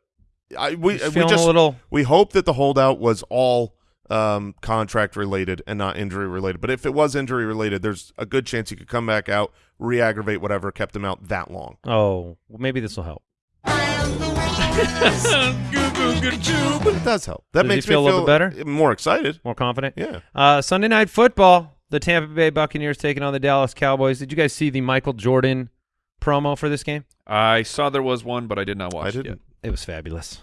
I we we just a little we hope that the holdout was all um, contract related and not injury related. But if it was injury related, there's a good chance he could come back out, re-aggravate whatever kept him out that long. Oh, well, maybe this will help. *laughs* It does help. That Does he makes feel a me little bit better? more excited. More confident. Yeah. Uh, Sunday night football. the Tampa Bay Buccaneers taking on the Dallas Cowboys. Did you guys see the Michael Jordan promo for this game? I saw there was one, but I did not watch I it yet. It was fabulous.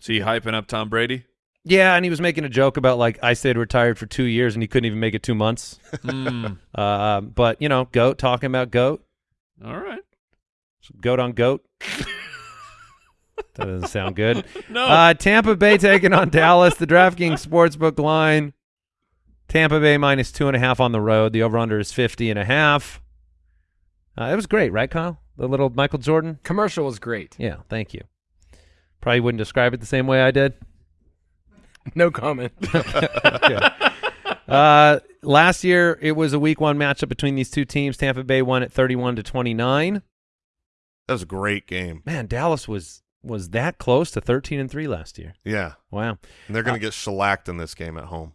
See, hyping up Tom Brady. Yeah, and he was making a joke about like I stayed retired for two years and he couldn't even make it two months. Hmm. *laughs* Uh, but you know, goat talking about goat, All right. goat on goat. that doesn't sound good. *laughs* No. Uh, Tampa Bay taking on Dallas. The DraftKings Sportsbook line. Tampa Bay minus two and a half on the road. The over/under is fifty and a half. Uh, it was great, right, Kyle? The little Michael Jordan. Commercial was great. Yeah, thank you. Probably wouldn't describe it the same way I did. *laughs* No comment. *laughs* Uh, last year it was a week one matchup between these two teams. Tampa Bay won at thirty-one to twenty-nine. That was a great game. Man, Dallas was was that close to thirteen and three last year. Yeah. Wow. And they're Uh, going to get shellacked in this game at home.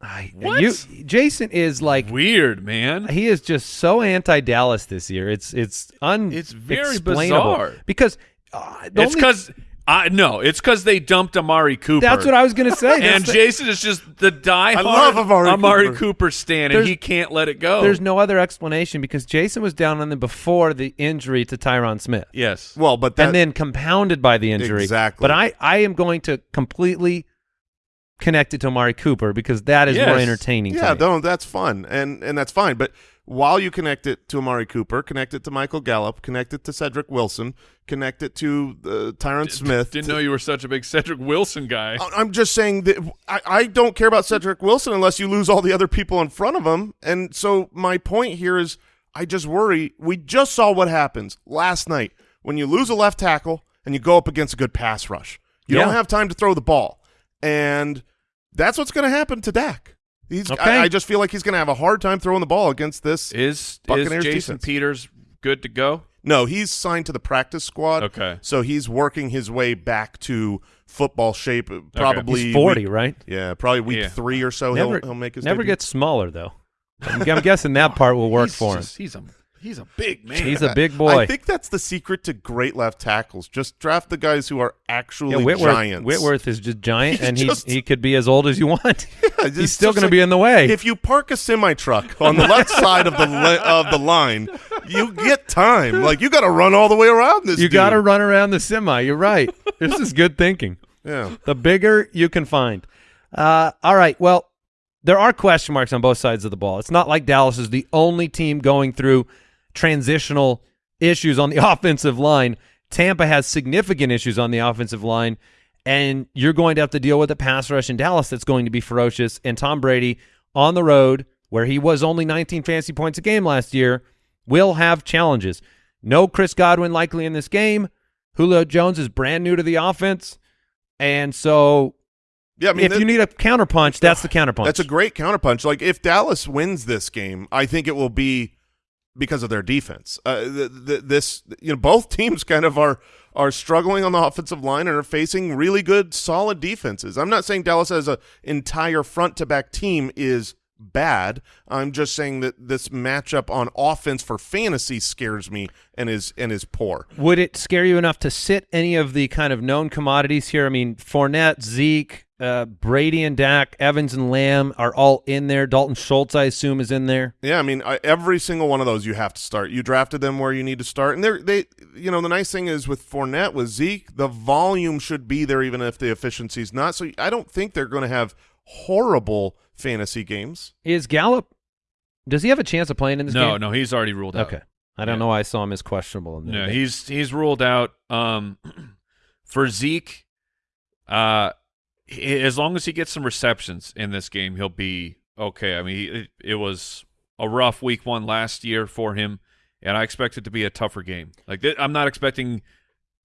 I, What? You, Jason is like Weird, man. he is just so anti-Dallas this year. It's it's un It's very explainable. bizarre. because uh, It's because I no, it's because they dumped Amari Cooper. that's what I was going to say. and the- Jason is just the die. I love Amari Cooper. Cooper. stan, and he can't let it go. there's no other explanation because Jason was down on them before the injury to Tyron Smith. yes. Well, but that and then compounded by the injury. Exactly. But I, I am going to completely connect it to Amari Cooper because that is more entertaining. yeah, to me. no, that's fun, and and that's fine. But while you connect it to Amari Cooper, connect it to Michael Gallup, connect it to Cedric Wilson, connect it to uh, Tyron Smith. Didn't know you were such a big Cedric Wilson guy. I- I'm just saying that I, I don't care about Cedric Wilson unless you lose all the other people in front of him. And so my point here is I just worry. We just saw what happens last night when you lose a left tackle and you go up against a good pass rush. You Yeah. don't have time to throw the ball. And that's what's going to happen to Dak. He's, Okay. I, I just feel like he's going to have a hard time throwing the ball against this. Is is Jason defense. Peters good to go? No, he's signed to the practice squad. Okay. So he's working his way back to football shape. Probably He's 40, week- right? Yeah, probably week Yeah. three or so. never he'll he'll make his never debut. gets smaller though. I'm, I'm guessing that *laughs* part will work He's for him. just- He's a he's a big man. He's a big boy. I think that's the secret to great left tackles. Just draft the guys who are actually yeah, Whitworth, giants. Whitworth is just giant, *laughs* He's and he just- he could be as old as you want. *laughs* it's He's still just going to be in the way. If you park a semi truck on the left *laughs* side of the li- of the line, you get time. Like you got to run all the way around this. you got to run around the semi. You're right. this is good thinking. Yeah. The bigger you can find. Uh, all right. Well, there are question marks on both sides of the ball. It's not like Dallas is the only team going through transitional issues on the *laughs* offensive line. Tampa has significant issues on the offensive line, and you're going to have to deal with a pass rush in Dallas that's going to be ferocious. And Tom Brady on the road, where he was only 19 fantasy points a game last year, will have challenges. No Chris Godwin likely in this game. Julio Jones is brand new to the offense. And so Yeah, I mean, if that- you need a counterpunch, that's the counterpunch. *sighs* That's a great counterpunch. Like if Dallas wins this game, I think it will be because of their defense. Uh, th- th- this, you know, both *laughs* teams kind of are are struggling on the offensive line and are facing really good, solid defenses. I'm not saying Dallas as an entire front to back team is bad. I'm just saying that this matchup on offense for fantasy scares me and is and is poor. Would it scare you enough to sit any of the kind of known commodities here? I mean, Fournette, Zeke, uh, Brady and Dak, Evans and Lamb are all in there. Dalton Schultz, I assume, is in there. Yeah, I mean, I, every single one of those you have to start. You drafted them where you need to start, and they're they. You know, the nice thing is with Fournette, with Zeke, the volume should be there, even if the efficiency's not. So I don't think they're going to have horrible fantasy games. Is Gallup? Does he have a chance of playing in this no, game? no, no, he's already ruled out. Okay, I don't Yeah. know why I saw him as questionable. In there, No, but- he's he's ruled out. Um, *clears throat* for Zeke, uh, he- as long as he gets some receptions in this game, he'll be okay. I mean, it, it was a rough week one last year for him, and I expect it to be a tougher game. Like I'm not expecting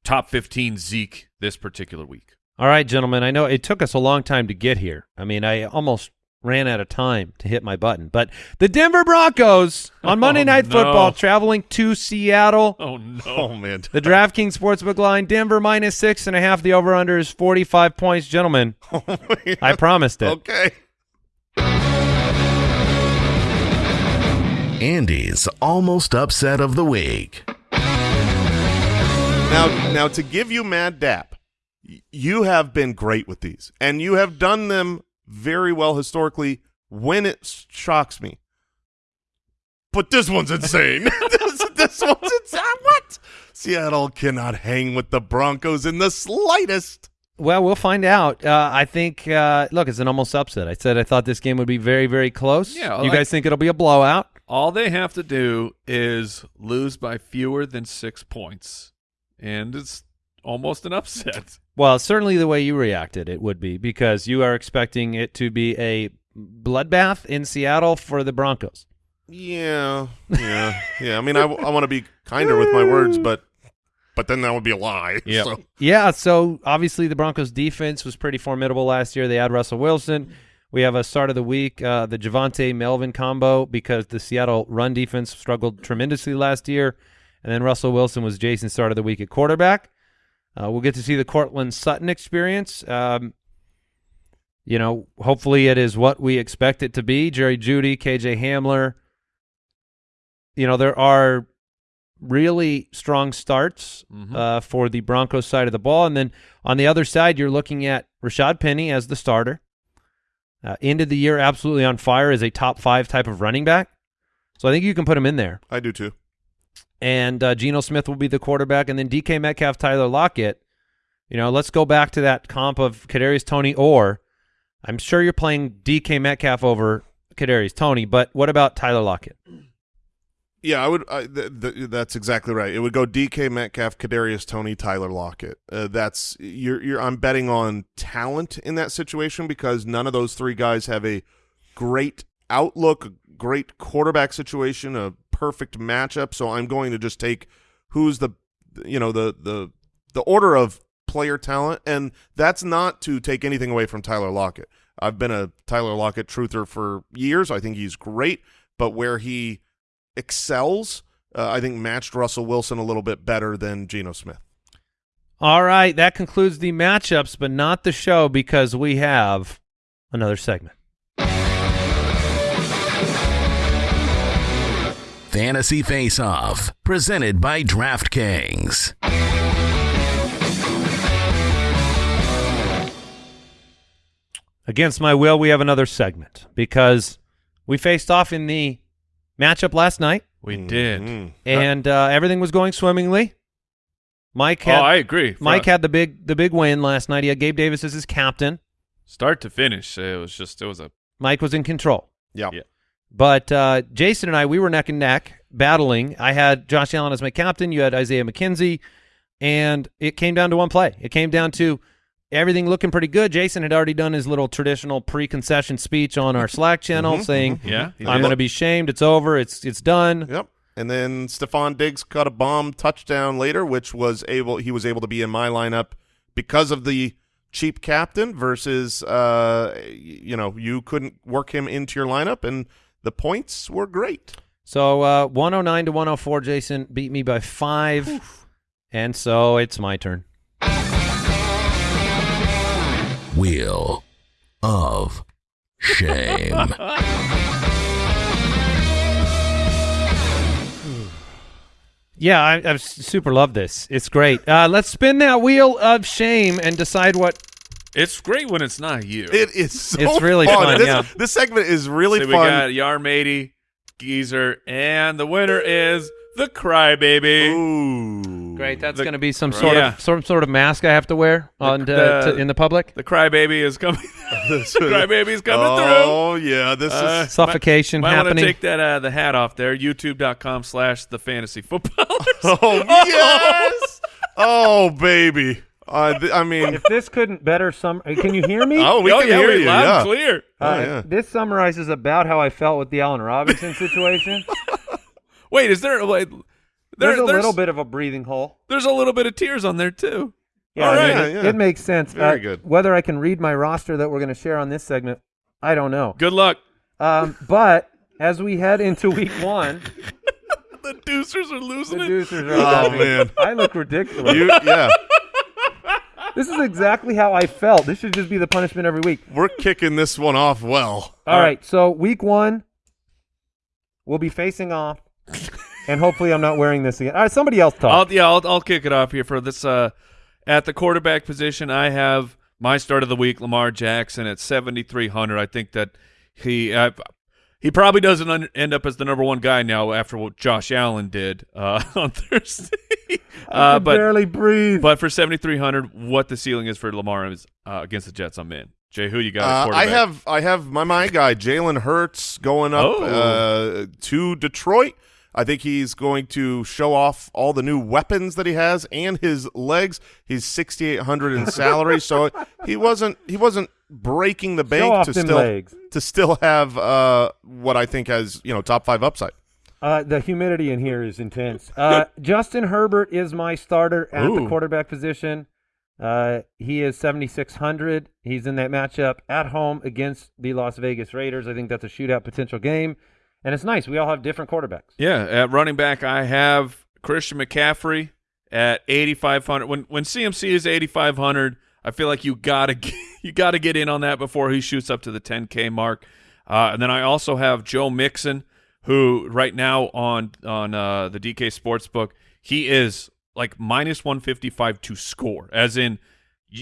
top 15 Zeke this particular week. All right, gentlemen. I know it took us a long time to get here. I mean, I almost ran out of time to hit my button. But the Denver Broncos on Monday *laughs* Oh, Night no. Football traveling to Seattle. Oh no! Oh man, The DraftKings Sportsbook line, Denver minus six and a half. The over-under is 45 points. Gentlemen, *laughs* oh, I promised it. okay. Andy's almost upset of the week. Now, now to give you mad dap, you have been great with these, and you have done them very well historically. When it shocks me, but this one's insane. *laughs* *laughs* this, this one's insane. What? Seattle cannot hang with the Broncos in the slightest. Well, we'll find out. Uh, I think. Uh, look, it's an almost upset. I said I thought this game would be very, very close. Yeah, you like- guys think it'll be a blowout? All they have to do is lose by fewer than six points, and it's almost an upset. Well, certainly the way you reacted, it would be because you are expecting it to be a bloodbath in Seattle for the Broncos. Yeah, yeah, yeah. I mean, I, I want to be kinder with my words, but but then that would be a lie. *laughs* Yep. So, Yeah, so obviously the Broncos defense was pretty formidable last year. They had Russell Wilson. We have a start of the week, uh, the Javonte Melvin combo because the Seattle run defense struggled tremendously last year. And then Russell Wilson was Jason's start of the week at quarterback. Uh, we'll get to see the Courtland Sutton experience. Um, you know, hopefully it is what we expect it to be. Jerry Jeudy, KJ Hamler. You know, there are really strong starts Mhm. uh, for the Broncos side of the ball. And then on the other side, you're looking at Rashaad Penny as the starter. Uh, ended the year absolutely on fire as a top five type of running back. So I think you can put him in there. I do too. And uh, Geno Smith will be the quarterback. And then DK Metcalf, Tyler Lockett. You know, let's go back to that comp of Kadarius Toney or I'm sure you're playing DK Metcalf over Kadarius Toney, but what about Tyler Lockett? Yeah, I would. I, th- th- that's exactly right. It would go DK Metcalf, Kadarius Toney, Tyler Lockett. Uh, that's you're. You're. I'm betting on talent in that situation because none of those three guys have a great outlook, great quarterback situation, a perfect matchup. So I'm going to just take who's the, you know, the the the order of player talent, and that's not to take anything away from Tyler Lockett. I've been a Tyler Lockett truther for years. I think he's great, but where he excels, uh, I think matched Russell Wilson a little bit better than Geno Smith. All right, that concludes the matchups, but not the show because we have another segment. Fantasy Face Off, presented by DraftKings. Against my will, we have another segment because we faced off in the matchup last night, We did. Mhm. and uh, everything was going swimmingly. Mike Oh, I agree. Mike had the big the big win last night. He had Gabe Davis as his captain. start to finish. It was just it was a Mike was in control. Yeah. Yeah. But uh, Jason and I, we were neck and neck battling. I had Josh Allen as my captain. You had Isaiah McKenzie, and it came down to one play. It came down to everything looking pretty good. Jason had already done his little traditional pre-concession speech on our Slack channel, Mhm, saying, yeah. "I'm going to be shamed. It's over. It's it's done." Yep. And then Stefon Diggs caught a bomb touchdown later, which was able he was able to be in my lineup because of the cheap captain versus uh you know, you couldn't work him into your lineup and the points were great. So uh, 109 to 104, Jason beat me by five, and so it's my turn. Wheel of Shame. *laughs* Yeah, I, I super love this. It's great. Uh, let's spin that wheel of shame and decide what It's great when it's not you. It is so It's really fun. fun, This, yeah. this segment is really so we fun. got Yarmady, Geezer, and the winner is the Crybaby. Ooh. Great. That's going to be some sort Yeah. of some sort of mask I have to wear on the- to, in the public. The Crybaby is coming. *laughs* *laughs* the Crybaby's coming through. Oh yeah, this Uh, is Suffocation Might want to take that uh, the hat off there. YouTube.com slash the fantasy footballers. Oh yes. *laughs* oh baby. Uh, th- I mean, if this couldn't better sum, can you hear me? oh, we oh can yeah, hear you. loud yeah. and clear. Oh, Uh, yeah. This summarizes about how I felt with the Allen Robinson situation. *laughs* Wait, is there like there, there's a there's, little bit of a breathing hole. There's a little bit of tears on there too. Yeah, All I mean, Yeah, it, yeah. it makes sense. Very Uh, good. Whether I can read my roster that we're going to share on this segment, I don't know. Good luck. Um, but as we head into week one, *laughs* The Deucers are the losing it. Deucers are. Oh, laughing. man. I look ridiculous. You, yeah, This is exactly how I felt. This should just be the punishment every week. we're kicking this one off well. All right. So week one, we'll be facing off, and hopefully I'm not wearing this again. All right. Somebody else talk. I'll yeah, I'll, I'll kick it off here for this. Uh, at the quarterback position, I have my start of the week, Lamar Jackson at seventy three hundred. I think that he uh, He probably doesn't un- end up as the number one guy now after what Josh Allen did uh, *laughs* on Thursday. uh, but barely breathe. but for seventy three hundred, what the ceiling is for Lamar is uh, against the Jets, I'm in. Jay, who you got? Uh, I have I have my my guy Jalen Hurts going up Oh. uh, to Detroit. I think he's going to show off all the new weapons that he has and his legs. He's sixty eight hundred in salary, so *laughs* he wasn't he wasn't breaking the bank to still legs. to still have uh, what I think has you know top five upside. Uh, the humidity in here is intense. Uh, *laughs* Justin Herbert is my starter at Ooh. the quarterback position. Uh, he is 7,600. He's in that matchup at home against the Las Vegas Raiders. I think that's a shootout potential game. And it's nice. We all have different quarterbacks. Yeah, at running back, I have Christian McCaffrey at 8500. When when CMC is 8500, I feel like you gotta get, *laughs* you gotta get in on that before he shoots up to the 10k mark. Uh, and then I also have Joe Mixon, who right now on on uh, the DK Sportsbook, he is like minus 155 to score, as in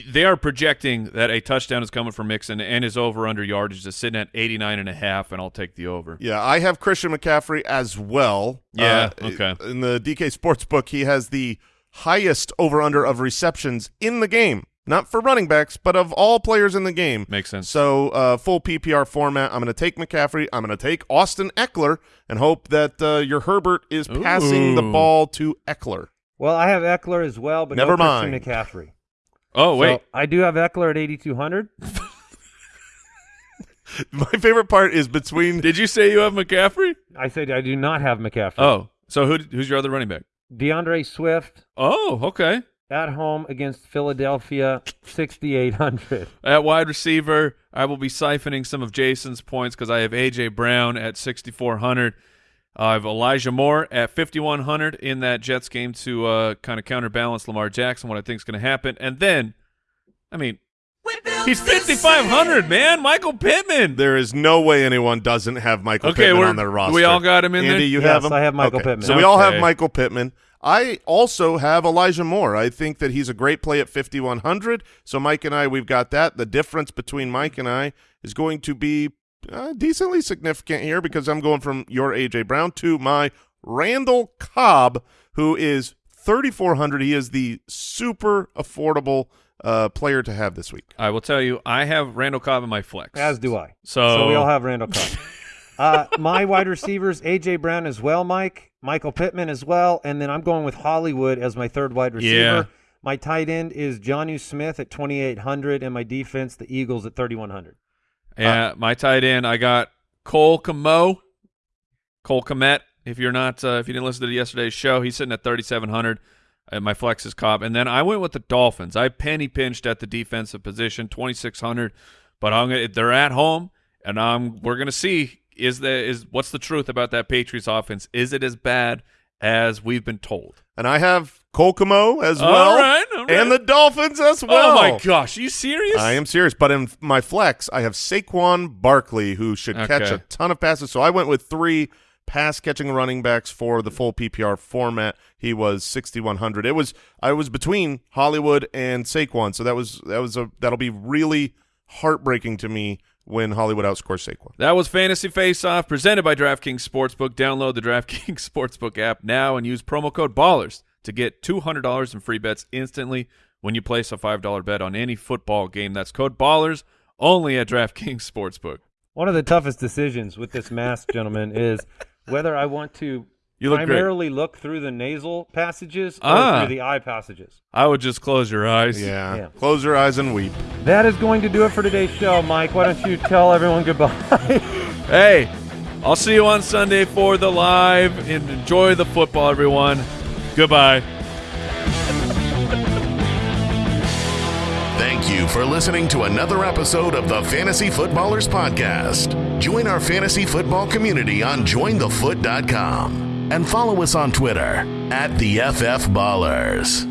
they are projecting that a touchdown is coming from Mixon and his over under yardage is sitting at 89 and a half, and I'll take the over. Yeah, I have Christian McCaffrey as well. Yeah, Uh, okay. In the DK Sportsbook, he has the highest over-under of receptions in the game. Not for running backs, but of all players in the game. Makes sense. So, uh, full PPR format. I'm going to take McCaffrey. I'm going to take Austin Ekeler and hope that uh, your Herbert is passing the ball to Ekeler. Well, I have Ekeler as well, but Never no Christian mind. McCaffrey. Oh wait, So I do have Ekeler at 8,200. *laughs* My favorite part is between Did you say you have McCaffrey? I said I do not have McCaffrey. Oh, so who who's your other running back? D'Andre Swift Oh, okay. at home against Philadelphia, 6,800. At wide receiver, I will be siphoning some of Jason's points because I have AJ Brown at 6,400. I have Elijah Moore at 5,100 in that Jets game to uh, kind of counterbalance Lamar Jackson, what I think is going to happen. And then, I mean, he's 5,500, man. Michael Pittman. there is no way anyone doesn't have Michael Okay, Pittman we're- on their roster. we all got him in Andy, there? you Yes, have him? I have Michael Okay, Pittman. So we all have Michael Pittman. I also have Elijah Moore. I think that he's a great play at 5,100. So Mike and I, we've got that. The difference between Mike and I is going to be uh, decently significant here because I'm going from your A.J. Brown to my Randall Cobb, who is 3,400. He is the super affordable uh, player to have this week. I will tell you, I have Randall Cobb in my flex. As do I. So, So we all have Randall Cobb. *laughs* uh, my wide receivers, AJ Brown as well, Mike, Michael Pittman as well, and then I'm going with Hollywood as my third wide receiver. Yeah. My tight end is Jonnu Smith at 2,800, and my defense, the Eagles at 3,100. Yeah, my tight end, I got Cole Komo, Cole Kmet. If you're not, uh, if you didn't listen to yesterday's show, he's sitting at 3,700. And my flex is Cobb, and then I went with the Dolphins. I penny pinched at the defensive position, 2,600. But I'm gonna, they're at home, and I'm we're gonna see is the is what's the truth about that Patriots offense? Is it as bad as we've been told? And I have Kolkamo as well. right, all right. And the Dolphins as well. oh my gosh, are you serious? I am serious, but in my flex, I have Saquon Barkley, who should catch a ton of passes. So I went with three pass catching running backs for the full PPR format. He was 6100. It was I was between Hollywood and Saquon, so that was that was a that'll be really heartbreaking to me when Hollywood outscores Saquon. That was Fantasy Face Off presented by DraftKings Sportsbook. Download the *laughs* DraftKings Sportsbook app now and use promo code BALLERS to get $200 in free bets instantly when you place a $5 bet on any football game. That's code BALLERS only at DraftKings Sportsbook. One of the toughest decisions with this mask, gentlemen, is whether I want to You look great. primarily look through the nasal passages or Ah. through the eye passages. I would just close your eyes. Yeah. Yeah. Close your eyes and weep. That is going to do it for today's show, Mike. Why don't you tell everyone goodbye? Hey, I'll see you on Sunday for the live and enjoy the football, everyone. Goodbye. Thank you for listening to another episode of the Fantasy Footballers Podcast. Join our fantasy football community on jointhefoot.com and follow us on Twitter at the FF Ballers.